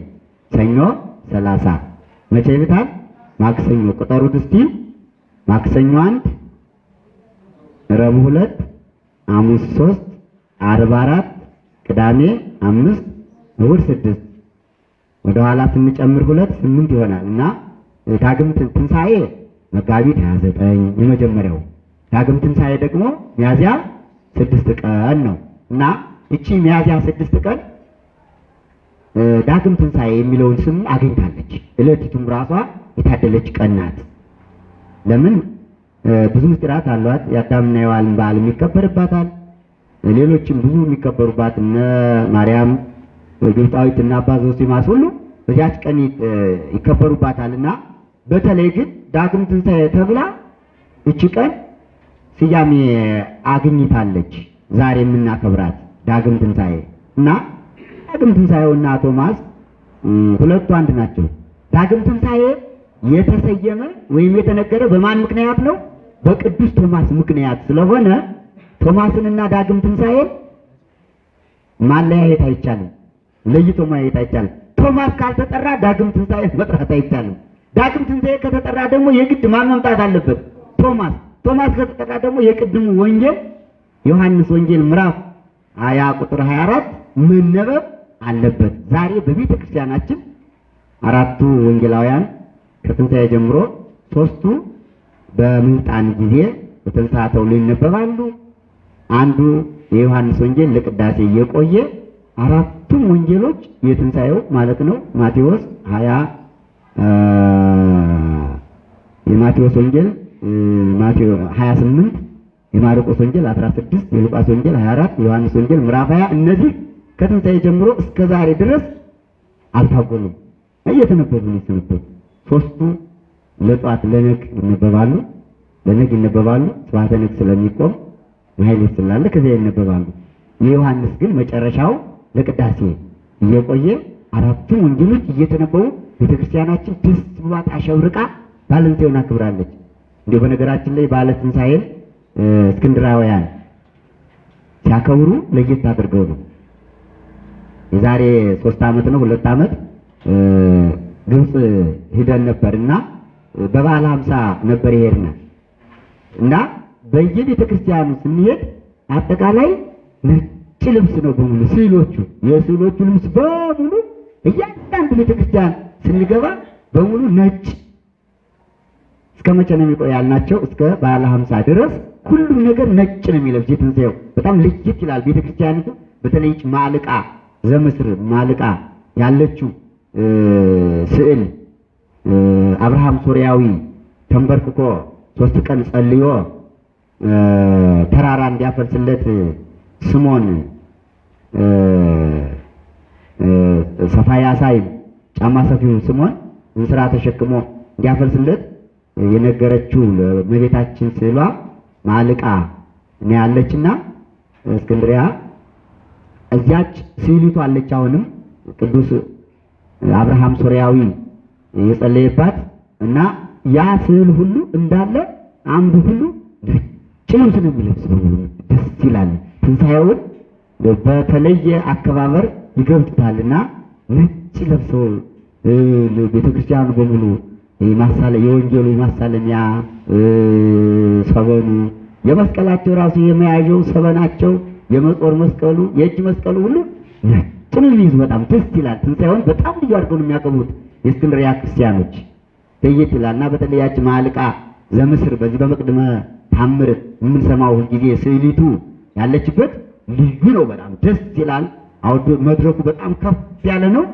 ሰኞ 30 መቼ ይውጣል? ማክሰኞ ቁጠሩት እስቲ። ማክሰኞ አንድ፣ ረቡዕ ሁለት፣ ሐሙስ ሶስት፣ ዓርብ አራት፣ ቅዳሜ አምስት፣ እሁድ ስድስት ወደ ኋላ ስንጨምር ሁለት ስምንት ይሆናል እና ዳግም ትን- ትንሣኤ መጋቢት 29 የመጀመሪያው ዳግም ትንሣኤ ደግሞ ሚያዝያ ስድስት ቀን ነው እና እቺ ሚያዝያ ስድስት ቀን ዳግም ትንሣኤ የሚለውን ስም አግኝታለች። ዕለቲቱም ራሷ የታደለች ቀን ናት። ለምን ብዙ ምስጢራት አሏት። የአዳምና የሔዋን በዓል ይከበርባታል። ሌሎችም ብዙ የሚከበሩባት እነ ማርያም ግብፃዊት እና አባ ዘውሲማስ ሁሉ በዚያች ቀን ይ- እ፣ ይከበሩባታልና በተለይ ግን ዳግም ትንሣኤ ተብላ እቺ ቀን ስያሜ አግኝታለች። ዛሬ የምናከብራት ዳግም ትንሣኤ እና ዳግም ትንሣኤውና ቶማስ ሁለቱ አንድ ናቸው። ዳግም ትንሣኤ የተሰየመ ወይም የተነገረ በማን ምክንያት ነው? በቅዱስ ቶማስ ምክንያት ስለሆነ ቶማስንና ዳግም ትንሣኤን ማለያየት አይቻልም። ለይቶ ማየት አይቻልም። ቶማስ ካልተጠራ ዳግም ትንሣኤ መጥራት አይቻልም። ዳግም ትንሣኤ ከተጠራ ደግሞ የግድ ማን መምጣት አለበት? ቶማስ። ቶማስ ከተጠራ ደግሞ የቅድሙ ወንጌል ዮሐንስ ወንጌል ምዕራፍ 20 ቁጥር 24 መነበብ አለበት። ዛሬ በቤተ ክርስቲያናችን አራቱ ወንጌላውያን ከትንሣኤ ጀምሮ ሶስቱ በምልጣን ጊዜ በትንሣኤ ተብሎ ይነበባሉ። አንዱ የዮሐንስ ወንጌል ለቅዳሴ እየቆየ አራቱም ወንጌሎች የትንሣኤው ማለት ነው። ማቴዎስ 20 አ፣ የማቴዎስ ወንጌል ማቴዎ 28 የማርቆስ ወንጌል 16 የሉቃስ ወንጌል 24 የዮሐንስ ወንጌል ምዕራፍ 20 እነዚህ ከትንሣኤ ጀምሮ እስከ ዛሬ ድረስ አልታጎሉም። እየተነበቡ ነው ሶስቱ ለጧት ለነግ ይነበባሉ፣ ለነግ ይነበባሉ። ስብሐተ ነግ ስለሚቆም ማህሌት ስላለ ከዚያ ይነበባሉ። የዮሐንስ ግን መጨረሻው ለቅዳሴ እየቆየ አራቱም ወንጌሎች እየተነበቡ ቤተክርስቲያናችን ደስ ብሏት አሸብርቃ ባለንቴውን አክብራለች። እንዲሁ በነገራችን ላይ ባለ ትንሣኤን እስክንድራውያን ሲያከብሩ ለየት አድርገው ነው። የዛሬ ሶስት ዓመት ነው ሁለት ዓመት ግብፅ ሂደን ነበርና በበዓለ ሀምሳ ነበር ይሄድናል እና በየቤተ ክርስቲያኑ ስንሄድ አጠቃላይ ነጭ ልብስ ነው በሙሉ ስዕሎቹ የስዕሎቹ ልብስ በሙሉ እያንዳንዱ ቤተ ክርስቲያን ስንገባ በሙሉ ነጭ እስከ መቼ ነው የሚቆይ ያልናቸው? እስከ ባለ ሀምሳ ድረስ ሁሉም ነገር ነጭ ነው የሚለብስ የትንሣኤው በጣም ለየት ይላል። ቤተ ክርስቲያኒቱ በተለይ ማልቃ ዘምስር ማልቃ ያለችው ስዕል አብርሃም ሶርያዊ ተንበርክኮ ሶስት ቀን ጸልዮ ተራራ እንዲያፈልስለት ስሞን ሰፋያ ሳይል ጫማ ሰፊው ስሞን እንስራ ተሸክሞ እንዲያፈልስለት የነገረችው ለእመቤታችን ስዕሏ ማልቃ ነው ያለችና እስክንድሪያ እዚያች ስዕሊቱ አለች። አሁንም ቅዱስ አብርሃም ሶርያዊ የጸለየባት እና ያ ስዕል ሁሉ እንዳለ አምዱ ሁሉ ነጭ ልብስ ነው የሚለብስ በሙሉ ደስ ይላል። ትንሣኤውን በተለየ አከባበር ይገልጡታልና ነጭ ለብሰው ቤተክርስቲያኑ በሙሉ የማሳለ የወንጌሉ የማሳለሚያ ሰበኑ የመስቀላቸው ራሱ የመያዣው ሰበናቸው የመጾር መስቀሉ የእጅ መስቀሉ ሁሉ ነጭ ነው የሚይዙ በጣም ደስ ይላል። ትንሣኤውን በጣም ልዩ አድርገው ነው የሚያከብሩት የእስክንድርያ ክርስቲያኖች ለየት ይላል እና በተለያች ማልቃ ዘምስር በዚህ በመቅድመ ታምር የምንሰማው ሁልጊዜ ስዕሊቱ ያለችበት ልዩ ነው። በጣም ደስ ይላል። መድረኩ በጣም ከፍ ያለ ነው።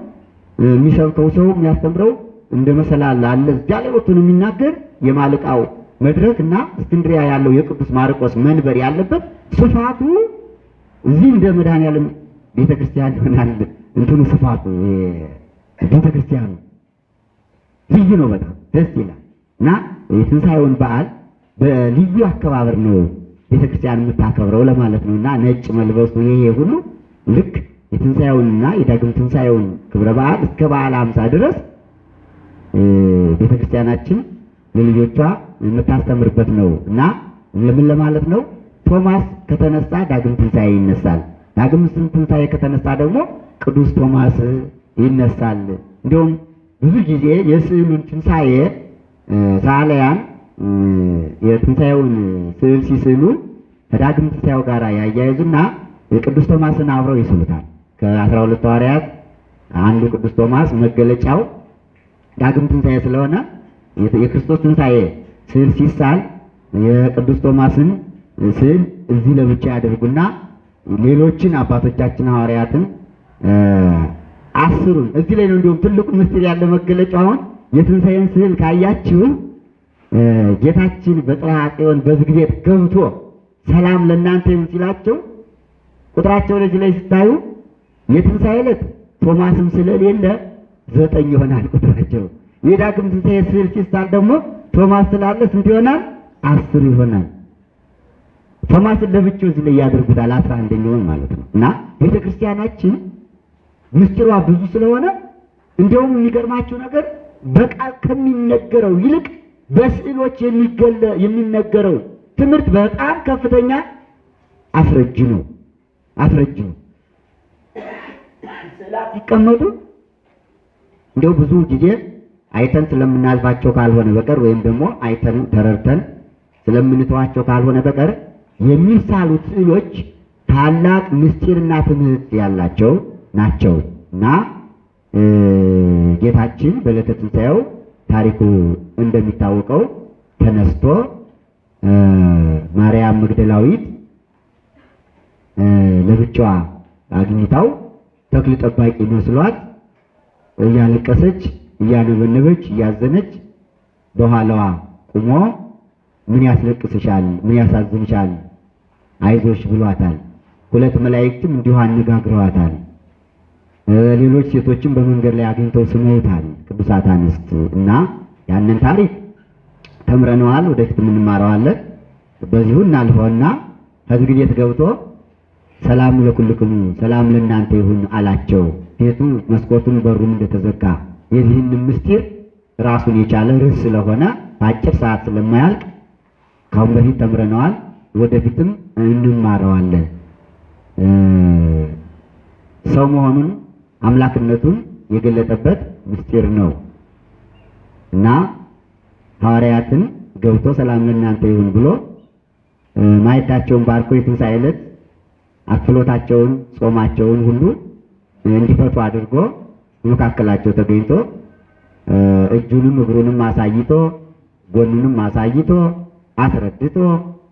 የሚሰብከው ሰው የሚያስተምረው እንደ መሰላል አለ እዚያ ላይ ወጥቶ ነው የሚናገር የማልቃው መድረክ እና እስክንድሪያ ያለው የቅዱስ ማርቆስ መንበር ያለበት ስፋቱ እዚህ እንደ መድኃኔዓለም ቤተ ክርስቲያን ይሆናል። እንትኑ ስፋቱ ቤተ ክርስቲያኑ ልዩ ነው። በጣም ደስ ይላል እና የትንሣኤውን በዓል በልዩ አከባበር ነው ቤተ ክርስቲያን የምታከብረው ለማለት ነው እና ነጭ መልበሱ ይሄ ሁሉ ልክ የትንሣኤውንና የዳግም ትንሣኤውን ክብረ በዓል እስከ በዓለ ሃምሳ ድረስ ቤተ ክርስቲያናችን ለልጆቿ የምታስተምርበት ነው እና ለምን ለማለት ነው? ቶማስ ከተነሳ ዳግም ትንሣኤ ይነሳል። ዳግም ትንሣኤ ከተነሳ ደግሞ ቅዱስ ቶማስ ይነሳል። እንዲሁም ብዙ ጊዜ የስዕሉን ትንሣኤ ሰዓሊያን የትንሣኤውን ስዕል ሲስሉ ከዳግም ትንሣኤው ጋር ያያይዙና የቅዱስ ቶማስን አብረው ይስሉታል። ከአስራ ሁለቱ ሐዋርያት አንዱ ቅዱስ ቶማስ መገለጫው ዳግም ትንሣኤ ስለሆነ የክርስቶስ ትንሣኤ ስዕል ሲሳል የቅዱስ ቶማስን ስዕል እዚህ ለብቻ ያደርጉና ሌሎችን አባቶቻችን ሐዋርያትን አስሩን እዚህ ላይ ነው። እንዲሁም ትልቁ ምስጢር ያለ መገለጫው አሁን የትንሣኤን ስዕል ካያችሁ ጌታችን በጽርሐ ጽዮን በዝግ ቤት ገብቶ ሰላም ለእናንተ ይሁን ሲላቸው ቁጥራቸው ለዚህ ላይ ስታዩ የትንሣኤ ዕለት ቶማስም ስለሌለ ዘጠኝ ይሆናል ቁጥራቸው። የዳግም ትንሣኤ ስዕል ሲሳል ደግሞ ቶማስ ስላለ ስንት ይሆናል? አስር ይሆናል። ቶማስን ለብቻው እዚህ ላይ ያደርጉታል፣ አስራ አንደኛውን ማለት ነው። እና ቤተ ክርስቲያናችን ምስጢሯ ብዙ ስለሆነ እንዲያውም የሚገርማችሁ ነገር በቃል ከሚነገረው ይልቅ በስዕሎች የሚነገረው ትምህርት በጣም ከፍተኛ አስረጅ ነው አስረጅ ነው። ስዕላት ሲቀመጡ እንዲያው ብዙ ጊዜ አይተን ስለምናልፋቸው ካልሆነ በቀር ወይም ደግሞ አይተን ተረድተን ስለምንተዋቸው ካልሆነ በቀር የሚሳሉት ስዕሎች ታላቅ ምስጢርና ትምህርት ያላቸው ናቸው እና ጌታችን በዕለተ ትንሣኤው ታሪኩ እንደሚታወቀው ተነስቶ ማርያም መግደላዊት ለብቻዋ አግኝታው ተክል ጠባቂ መስሏት እያለቀሰች እያነበነበች እያዘነች በኋላዋ ቁሞ ምን ያስለቅስሻል? ምን ያሳዝንሻል? አይዞሽ ብሏታል። ሁለት መላእክትም እንዲሁ አነጋግረዋታል። ሌሎች ሴቶችም በመንገድ ላይ አግኝተው ስመውታል። ቅዱሳት አንስት እና ያንን ታሪክ ተምረነዋል። ወደፊት የምንማረዋለን። በዚሁ እናልፈውና ከዝግ ቤት ገብቶ ሰላም ለኩልክሙ ሰላም ለእናንተ ይሁን አላቸው። ቤቱ መስኮቱን በሩም እንደተዘጋ የዚህን ምስጢር ራሱን የቻለ ርዕስ ስለሆነ በአጭር ሰዓት ስለማያልቅ ካሁን በፊት ተምረነዋል። ወደፊትም እንማረዋለን። ሰው መሆኑን አምላክነቱን የገለጠበት ምስጢር ነው እና ሐዋርያትን ገብቶ ሰላም ለእናንተ ይሁን ብሎ እ፣ ማዕዳቸውን ባርኮ የትንሣኤ ዕለት አክፍሎታቸውን ጾማቸውን ሁሉ እንዲፈቱ አድርጎ በመካከላቸው ተገኝቶ እጁንም እግሩንም አሳይቶ ጎኑንም አሳይቶ አስረድቶ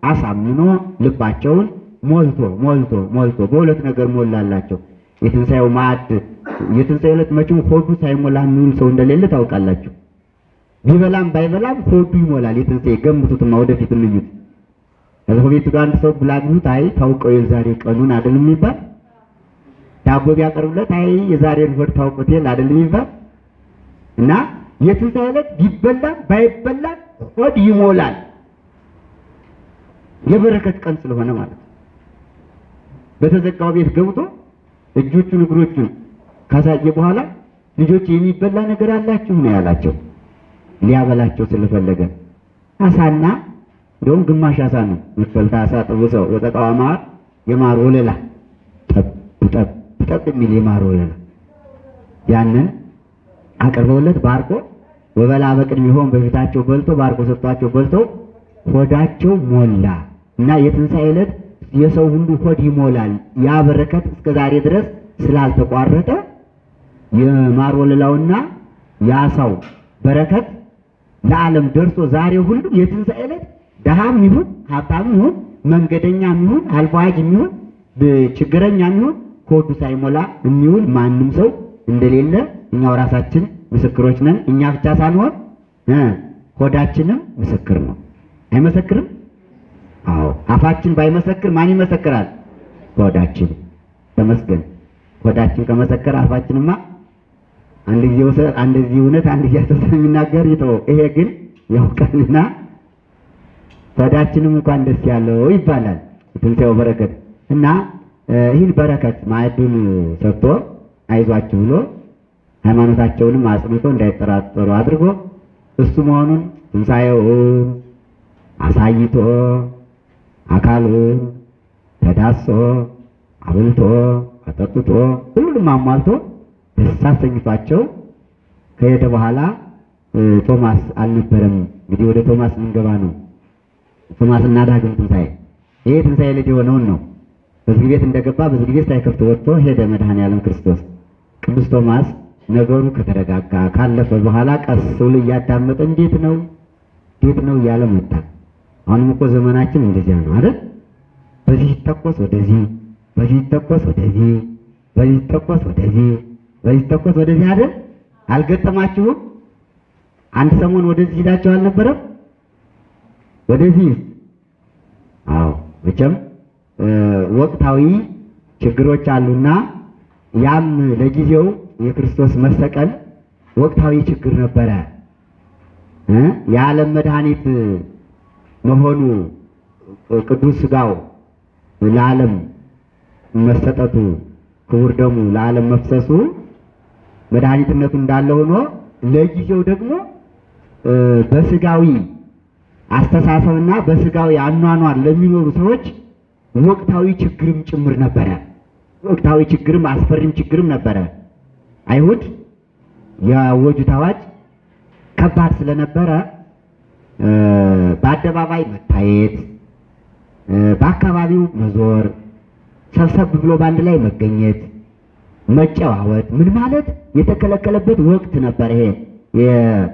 አሳምኖ ልባቸውን ሞልቶ ሞልቶ ሞልቶ በሁለት ነገር ሞላላቸው። የትንሣኤው ማዕድ የትንሣኤው ዕለት መቼም ሆዱ ሳይሞላ የሚውል ሰው እንደሌለ ታውቃላችሁ። ቢበላም ባይበላም ሆዱ ይሞላል። የትንሣኤ ገምቱትማ፣ ወደፊት እንዩት። ከዚህ ቤት ሄዶ አንድ ሰው ብላ ቢሉት አይ ታውቀው የዛሬ ቀኑን አይደል የሚባል ዳቦ ቢያቀርብለት አይ የዛሬን ሆድ ታውቁት የለ አይደል የሚባል እና የትንሣኤ ዕለት ቢበላም ባይበላም ሆድ ይሞላል። የበረከት ቀን ስለሆነ ማለት ነው። በተዘጋው ቤት ገብቶ እጆቹን እግሮቹን ካሳየ በኋላ ልጆች የሚበላ ነገር አላችሁ ነው ያላቸው። ሊያበላቸው ስለፈለገ አሳና እንደውም ግማሽ አሳ ነው መክፈልታ አሳ ጥብሰው ወጠቃዋ ማር የማር ወለላ ጠብ ጠብ የሚል የማር ወለላ ያንን አቅርበውለት ባርኮ ወበላ በቅድሚሆም በፊታቸው በልቶ ባርኮ ሰጥቷቸው በልተው ሆዳቸው ሞላ እና የትንሣኤ ዕለት የሰው ሁሉ ሆድ ይሞላል። ያ በረከት እስከ ዛሬ ድረስ ስላልተቋረጠ የማር ወለላውና የአሳው በረከት ለዓለም ደርሶ ዛሬ ሁሉ የትንሣኤ ዕለት ድሃም ይሁን ሀብታም ይሁን መንገደኛም ይሁን አልፎ ይሁን ችግረኛም ይሁን ሆዱ ሳይሞላ የሚውል ማንም ሰው እንደሌለ እኛው ራሳችን ምስክሮች ነን። እኛ ብቻ ሳንሆን ሆዳችንም ምስክር ነው። አይመሰክርም? አዎ። አፋችን ባይመሰክር ማን ይመሰክራል? ሆዳችን። ተመስገን። ሆዳችን ከመሰከረ አፋችንማ አንድ ጊዜ ወሰ- አንድ ጊዜ እውነት አንድ ጊዜ ሐሰት የሚናገር ይተው። ይሄ ግን ያውቃልና ሆዳችንም እንኳን ደስ ያለው ይባላል። የትንሣኤው በረከት እና ይህን በረከት ማዕዱን ሰጥቶ አይዟችሁ ብሎ ሃይማኖታቸውንም አጽንቶ እንዳይጠራጠሩ አድርጎ እሱ መሆኑን ትንሣኤውን አሳይቶ አካሉን ተዳሶ አብልቶ አጠጥቶ ሁሉንም አሟልቶ ደስ አሰኝቷቸው ከሄደ በኋላ ቶማስ አልነበረም። እንግዲህ ወደ ቶማስ ልንገባ ነው። ቶማስና ዳግም ትንሣኤ ይሄ ትንሣኤ ልጅ የሆነውን ነው። በዝግ ቤት እንደገባ በዝግ ቤት ሳይከፍት ወጥቶ ሄደ መድኃኔዓለም ክርስቶስ። ቅዱስ ቶማስ ነገሩ ከተረጋጋ ካለፈ በኋላ ቀስ ብሎ እያዳመጠ እንዴት ነው እንዴት ነው እያለ መጣ። አሁንም እኮ ዘመናችን እንደዚያ ነው አይደል? በዚህ ይተኮስ ወደዚህ፣ በዚህ ይተኮስ ወደዚህ፣ በዚህ ይተኮስ ወደዚህ፣ በዚህ ይተኮስ ወደዚህ አይደል? አልገጠማችሁም? አንድ ሰሞን ወደዚህ ሂዳችሁ አልነበረም? ወደዚህ አዎ መቼም ወቅታዊ ችግሮች አሉና ያም ለጊዜው የክርስቶስ መሰቀል ወቅታዊ ችግር ነበረ የዓለም መድኃኒት መሆኑ ቅዱስ ሥጋው ለዓለም መሰጠቱ ክቡር ደሙ ለዓለም መፍሰሱ መድኃኒትነቱ እንዳለ ሆኖ ለጊዜው ደግሞ እ በሥጋዊ አስተሳሰብና በሥጋዊ አኗኗር ለሚኖሩ ሰዎች ወቅታዊ ችግርም ጭምር ነበረ። ወቅታዊ ችግርም አስፈሪም ችግርም ነበረ። አይሁድ ያወጁት አዋጅ ከባድ ስለነበረ በአደባባይ መታየት በአካባቢው መዞር፣ ሰብሰብ ብሎ በአንድ ላይ መገኘት፣ መጨዋወት ምን ማለት የተከለከለበት ወቅት ነበር። ይሄ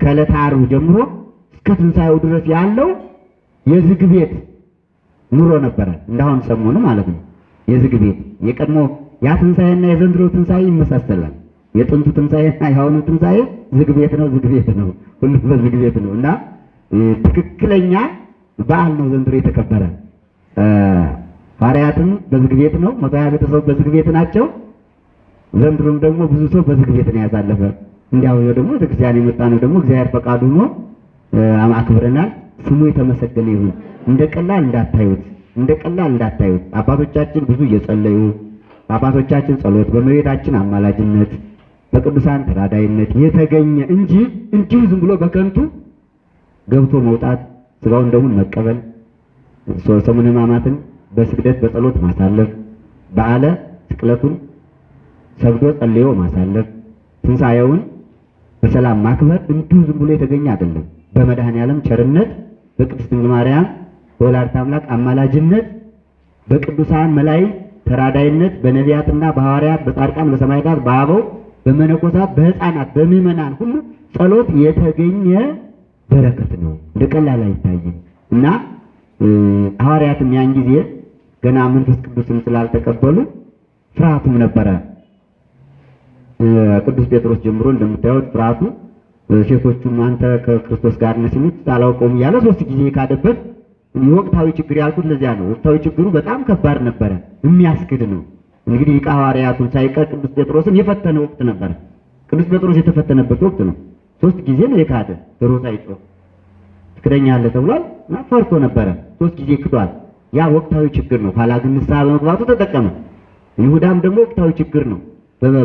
ከዕለተ ዓርብ ጀምሮ እስከ ትንሣኤው ድረስ ያለው የዝግ ቤት ኑሮ ነበረ። እንዳሁን ሰሞኑ ማለት ነው። የዝግ ቤት የቀድሞ ያ ትንሣኤና የዘንድሮ ትንሣኤ ይመሳሰላል። የጥንቱ ትንሣኤና የአሁኑ ትንሣኤ ዝግ ቤት ነው፣ ዝግ ቤት ነው፣ ሁሉም በዝግ ቤት ነው እና ትክክለኛ በዓል ነው ዘንድሮ የተከበረ። ሐዋርያትም በዝግ ቤት ነው፣ መቶ ሀያ ቤተሰብ በዝግ ቤት ናቸው። ዘንድሮም ደግሞ ብዙ ሰው በዝግ ቤት ነው ያሳለፈ። እንዲያው ደግሞ ቤተክርስቲያን የመጣ ነው ደግሞ እግዚአብሔር ፈቃዱ ሆኖ አክብረናል። ስሙ የተመሰገነ ይሁን። እንደ ቀላል እንዳታዩት፣ እንደ ቀላል እንዳታዩት። አባቶቻችን ብዙ እየጸለዩ በአባቶቻችን ጸሎት፣ በእመቤታችን አማላጅነት፣ በቅዱሳን ተራዳይነት የተገኘ እንጂ እንዲሁ ዝም ብሎ በከንቱ ገብቶ መውጣት ስጋውን ደሙን መቀበል ሰሙነ ሕማማትን በስግደት በጸሎት ማሳለፍ በዓለ ስቅለቱን ሰግዶ ጸልዮ ማሳለፍ ትንሣኤውን በሰላም ማክበር እንዲሁ ዝም ብሎ የተገኘ አይደለም። በመድኃኔዓለም ቸርነት በቅድስት ድንግል ማርያም በወላዲተ አምላክ አማላጅነት በቅዱሳን መላእክት ተራዳይነት በነቢያትና በሐዋርያት በጻድቃን በሰማዕታት በአበው በመነኮሳት በሕፃናት በምዕመናን ሁሉ ጸሎት የተገኘ በረከት ነው። እንደ ቀላል አይታይም እና ሐዋርያትም ያን ጊዜ ገና መንፈስ ቅዱስን ስላልተቀበሉ ፍርሃቱም ነበረ። ቅዱስ ጴጥሮስ ጀምሮ እንደምታዩት እ፣ ሴቶቹም አንተ ከክርስቶስ ጋር ነህ ሲሉት አላውቀውም እያለ ሶስት ጊዜ ካደበት ወቅታዊ ችግር ያልኩት ለዚያ ነው። ወቅታዊ ችግሩ በጣም ከባድ ነበረ፣ የሚያስክድ ነው። እንግዲህ ሊቀ ሐዋርያቱን ሳይቀር ቅዱስ ጴጥሮስን የፈተነ ወቅት ነበረ። ቅዱስ ጴጥሮስ የተፈተነበት ወቅት ነው። ሶስት ጊዜ ነው የካደ ዶሮ ሳይጮህ ትክደኛለህ ተብሏል ፈርቶ ነበረ። ሶስት ጊዜ ክዷል። ያ ወቅታዊ ችግር ነው። ኋላ ግን ንስሐ በመግባቱ ተጠቀመ። ይሁዳም ደግሞ ወቅታዊ ችግር ነው።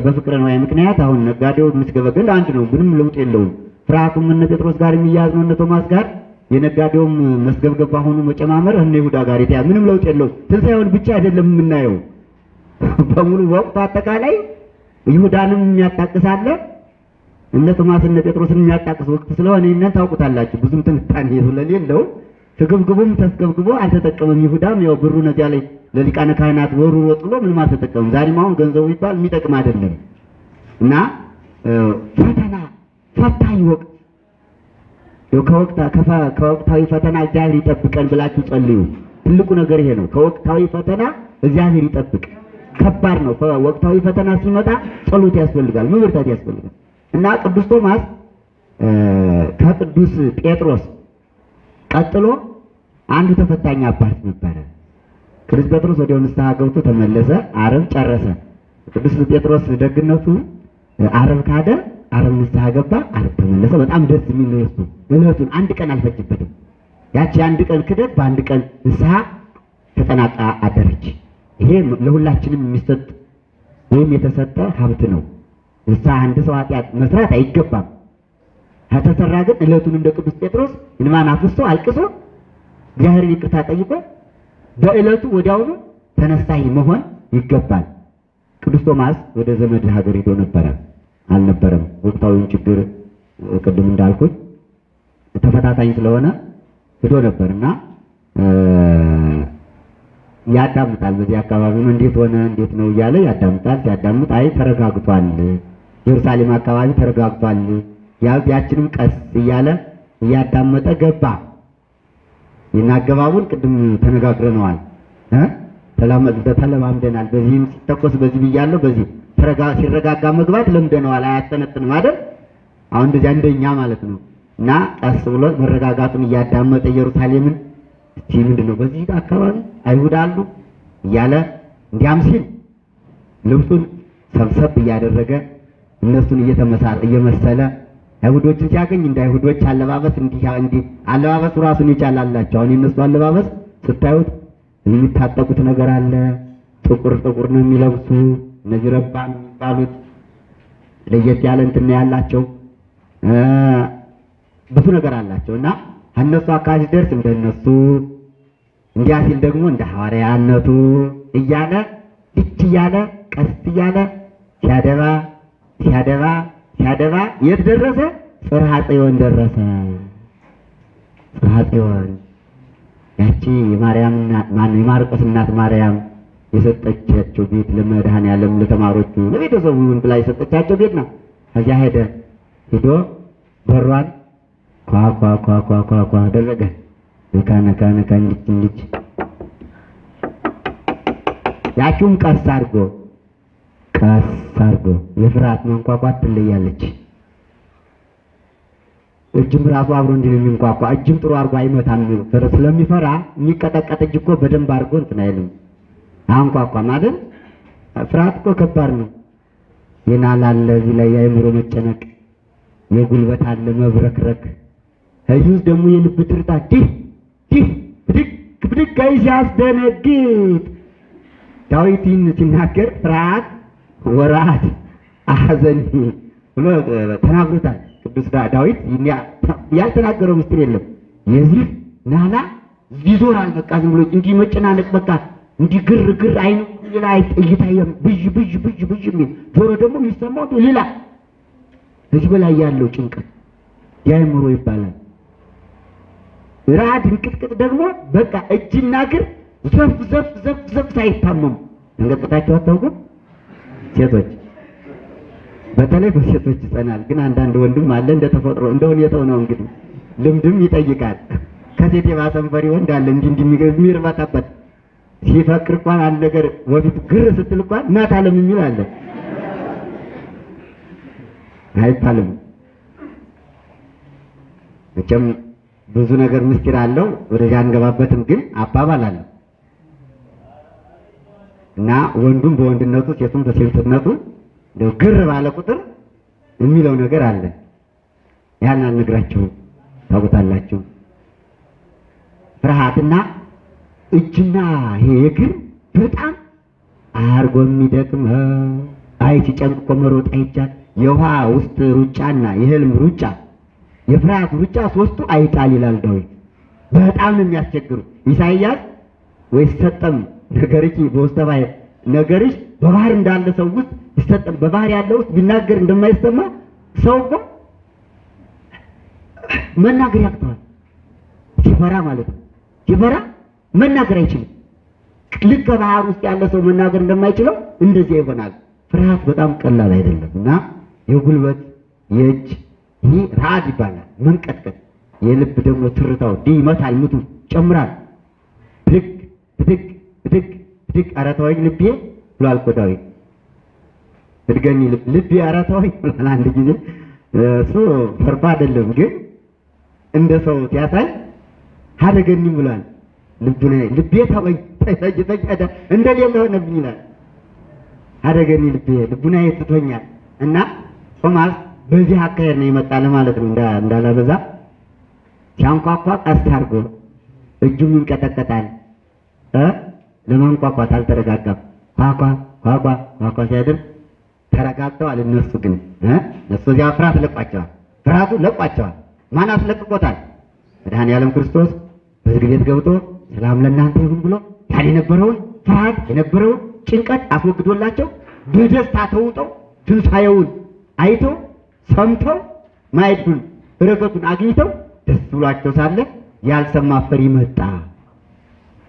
በፍቅረ ነዋይ ምክንያት አሁን ነጋዴው የሚስገበገል አንድ ነው፣ ምንም ለውጥ የለውም። ፍርሃቱም እነ ጴጥሮስ ጋር የሚያዝ ነው፣ እነ ቶማስ ጋር የነጋዴውም መስገብገብ አሁኑ መጨማመር እነ ይሁዳ ጋር የተያዘ ምንም ለውጥ የለውም። ትንሣኤውን ብቻ አይደለም የምናየው [LAUGHS] በሙሉ ወቅቱ አጠቃላይ ይሁዳንም የሚያጣቅሳለ እነ ቶማስ እነ ጴጥሮስን የሚያጣቅስ ወቅት ስለሆነ ይህንን ታውቁታላችሁ። ብዙም ትንታኔ ስለሌለው ትግብግቡም ተስገብግቦ አልተጠቀመም። ይሁዳም ያው ብሩ ነዚያ ላይ ለሊቃነ ካህናት ወሩ ወጥሎ ምንም አልተጠቀመም። ዛሬም አሁን ገንዘቡ ይባል የሚጠቅም አይደለም እና ፈተና ፈታኝ ወቅት ከወቅታዊ ፈተና እግዚአብሔር ይጠብቀን ብላችሁ ጸልዩ። ትልቁ ነገር ይሄ ነው። ከወቅታዊ ፈተና እግዚአብሔር ይጠብቅ። ከባድ ነው። ወቅታዊ ፈተና ሲመጣ ጸሎት ያስፈልጋል፣ መበርታት ያስፈልጋል እና ቅዱስ ቶማስ ከቅዱስ ጴጥሮስ ቀጥሎ አንዱ ተፈታኝ አባት ነበረ። ቅዱስ ጴጥሮስ ወዲያው ንስሐ ገብቶ ተመለሰ። ዓርብ ጨረሰ። ቅዱስ ጴጥሮስ ደግነቱ ዓርብ ካደ፣ ዓርብ ንስሐ ገባ፣ ዓርብ ተመለሰ። በጣም ደስ የሚል ነው። እሱ እለቱን አንድ ቀን አልፈጅበትም። ያቺ አንድ ቀን ክደት በአንድ ቀን ንስሐ ተጠናቃ አደረች። ይሄ ለሁላችንም የሚሰጥ ወይም የተሰጠ ሀብት ነው። ንስሐ አንድ ሰው ኃጢአት መስራት አይገባም። ከተሰራ ግን እለቱን እንደ ቅዱስ ጴጥሮስ እንባን አፍስሶ አልቅሶ እግዚአብሔርን ይቅርታ ጠይቆ በእለቱ ወዲያውኑ ተነሳይ መሆን ይገባል። ቅዱስ ቶማስ ወደ ዘመድ ሀገር ሄዶ ነበረ አልነበረም። ወቅታዊውን ችግር ቅድም እንዳልኩት ተፈታታኝ ስለሆነ ሄዶ ነበርና እ፣ ያዳምጣል። በዚህ አካባቢ ነው እንዴት ሆነ እንዴት ነው እያለ ያዳምጣል። ሲያዳምጥ አይ ተረጋግቷል፣ ኢየሩሳሌም አካባቢ ተረጋግቷል። ያችንም ቀስ እያለ እያዳመጠ ገባ። አገባቡን ቅድም ተነጋግረነዋል ተለማምደናል። በዚህም ሲተኮስ በዚህ ብያለሁ። በዚህ ሲረጋጋ መግባት ለምደነዋል። አያስተነትንም አይደል? አሁን እንደዚያ እንደኛ ማለት ነው። እና ቀስ ብሎ መረጋጋቱን እያዳመጠ ኢየሩሳሌምን እስቲ ምንድን ነው በዚህ አካባቢ አይሁድ አሉ እያለ እንዲያም ሲል ልብሱን ሰብሰብ እያደረገ እነሱን እየተመሳ- እየመሰለ አይሁዶችን ሲያገኝ እንደ አይሁዶች አለባበስ እንዲህ አለባበሱ ራሱን ይቻላላቸው። አሁን የእነሱ አለባበስ ስታዩት የሚታጠቁት ነገር አለ። ጥቁር ጥቁር ነው የሚለብሱ እነዚህ ረባን የሚባሉት ለየት ያለ እንትን ያላቸው ብዙ ነገር አላቸው እና እነሱ አካባቢ ሲደርስ እንደነሱ እንዲያ ሲል ደግሞ እንደ ሐዋርያነቱ እያለ እች እያለ ቀስ እያለ ሲያደባ ሲያደባ ሲያደባ የት ደረሰ? ጽርሐ ጽዮን ደረሰ። ጽርሐ ጽዮን ያቺ የማርያም የማርቆስ እናት ማርያም የሰጠቻቸው ቤት ለመድኃኔዓለም ለተማሪዎቹ ለቤተሰቡ ይሁን ብላ የሰጠቻቸው ቤት ነው። ከዚያ ሄደ ሄዶ በሯን ኳ ኳ ኳ ኳ ኳ ነካ ነካ ነካ እንዲች ያቺውም ቀስ አድርጎ ቀስ አድርጎ የፍርሃት መንኳኳት ትለያለች። እጅም ራሱ አብሮ እንዲህ የሚንኳኳ። እጅም ጥሩ አድርጎ አይመታም። ፍር- ስለሚፈራ የሚቀጠቀጥ እጅ እኮ በደንብ አድርጎ እንትን አይልም። አንኳኳም አይደል? ፍርሃት እኮ ከባድ ነው። አለ እዚህ ላይ የአእምሮ መጨነቅ፣ የጉልበት አለ መብረክረክ፣ እዚህ ውስጥ ደግሞ የልብ ትርታ ዲህ ዲህ ብድግ ብድግ ሲያስደነግጥ ዳዊት ይህን ሲናገር ፍርሃት ወራት አሐዘን ብሎ ተናግሮታል። ቅዱስ ዳዊት ያልተናገረው ምስጢር የለም። የዚህ ናላ ይዞራል። በቃ ዝም ብሎ እንዲህ መጨናነቅ በቃ እንዲህ ግር ግር አይኑ ሌላ እይታ የም- ብዥ ብዥ ብዥ ብዥ የሚል ጆሮ ደግሞ የሚሰማው ሌላ ከዚህ በላይ ያለው ጭንቀት የአእምሮ ይባላል። ራድ እንቅጥቅጥ ደግሞ በቃ እጅና እግር ዘፍ ዘፍ ዘፍ ዘፍ ሳይታመሙ እንቀጥቅጣቸው አታውቁም? ሴቶች በተለይ በሴቶች ይጸናል። ግን አንዳንድ ወንድም አለ እንደ ተፈጥሮ እንደ ሁኔታው ነው እንግዲህ ልምድም ይጠይቃል። ከሴት የባሰም ፈሪ ወንድ አለ እንዲህ እንዲህ የሚርበተበት ሲፈቅር እንኳን አንድ ነገር ወፊት ግር ስትል እንኳን እናት አለም የሚል አለ አይባልም። መቼም ብዙ ነገር ምስጢር አለው። ወደዚያ አንገባበትም። ግን አባባል አለው እና ወንዱም በወንድነቱ ሴቱም በሴትነቱ እንደው ግር ባለ ቁጥር የሚለው ነገር አለ። ያን አልነግራችሁም፣ ታውቁታላችሁ። ፍርሃትና እጅና ይሄ እግር በጣም አርጎ የሚደክም አይ ሲጨንቅ እኮ መሮጥ አይቻል። የውሃ ውስጥ ሩጫና የህልም ሩጫ የፍርሃት ሩጫ ሶስቱ አይጣል ይላል ዳዊት። በጣም ነው የሚያስቸግሩ። ኢሳይያስ ወይስ ሰጠም ነገርኪ በውስተ ባሕር ነገርሽ በባህር እንዳለ ሰው ውስጥ ይሰጠም በባህር ያለ ውስጥ ቢናገር እንደማይሰማ ሰው እኮ መናገር ያቅተዋል። ሲፈራ ማለት ነው። ሲፈራ መናገር አይችልም። ልክ ከባህር ውስጥ ያለ ሰው መናገር እንደማይችለው እንደዚያ ይሆናል። ፍርሃት በጣም ቀላል አይደለም እና የጉልበት የእጅ ይህ ራድ ይባላል። መንቀጥቀጥ የልብ ደግሞ ትርታው ዲ ይመታል፣ ምቱ ጨምራል። ብድግ ብድግ ብድግ ብድግ ኧረ ልቤ ብሏል እኮ ዳዊት። እድገኒ ልብ ልቤ ኧረ ብሏል አንድ ጊዜ። እሱ ፈርቶ አይደለም ግን እንደ ሰው ሲያሳይ ሀደገኒ ብሏል። ልቤ ተወኝ እንደሌለ ሆነብኝ ይላል። አደገኒ ልቤ ልቡና ትቶኛል እና ቶማስ በዚህ አካሄድ ነው የመጣ ለማለት ነው። እንዳ እንዳላበዛ ሲያንኳኳ ቀስ አድርጎ እጁም ይንቀጠቀጣል እ ለማንኳኳት አልተረጋጋም። ኳኳ ኳኳ ኳኳ ሲያደርግ ተረጋግተዋል። እነሱ ግን እ እነሱ እዚያ ፍርሃት ለቋቸዋል። ፍርሃቱ ለቋቸዋል። ማን አስለቅቆታል? መድኃኔዓለም ክርስቶስ በዝግ ቤት ገብቶ ሰላም ለእናንተ ይሁን ብሎ ያን የነበረውን ፍርሃት የነበረውን ጭንቀት አስወግዶላቸው በደስታ ተውጠው ትንሣኤውን አይተው ሰምተው ማየቱን በረከቱን አግኝተው ደስ ብሏቸው ሳለ ያልሰማ ፈሪ መጣ።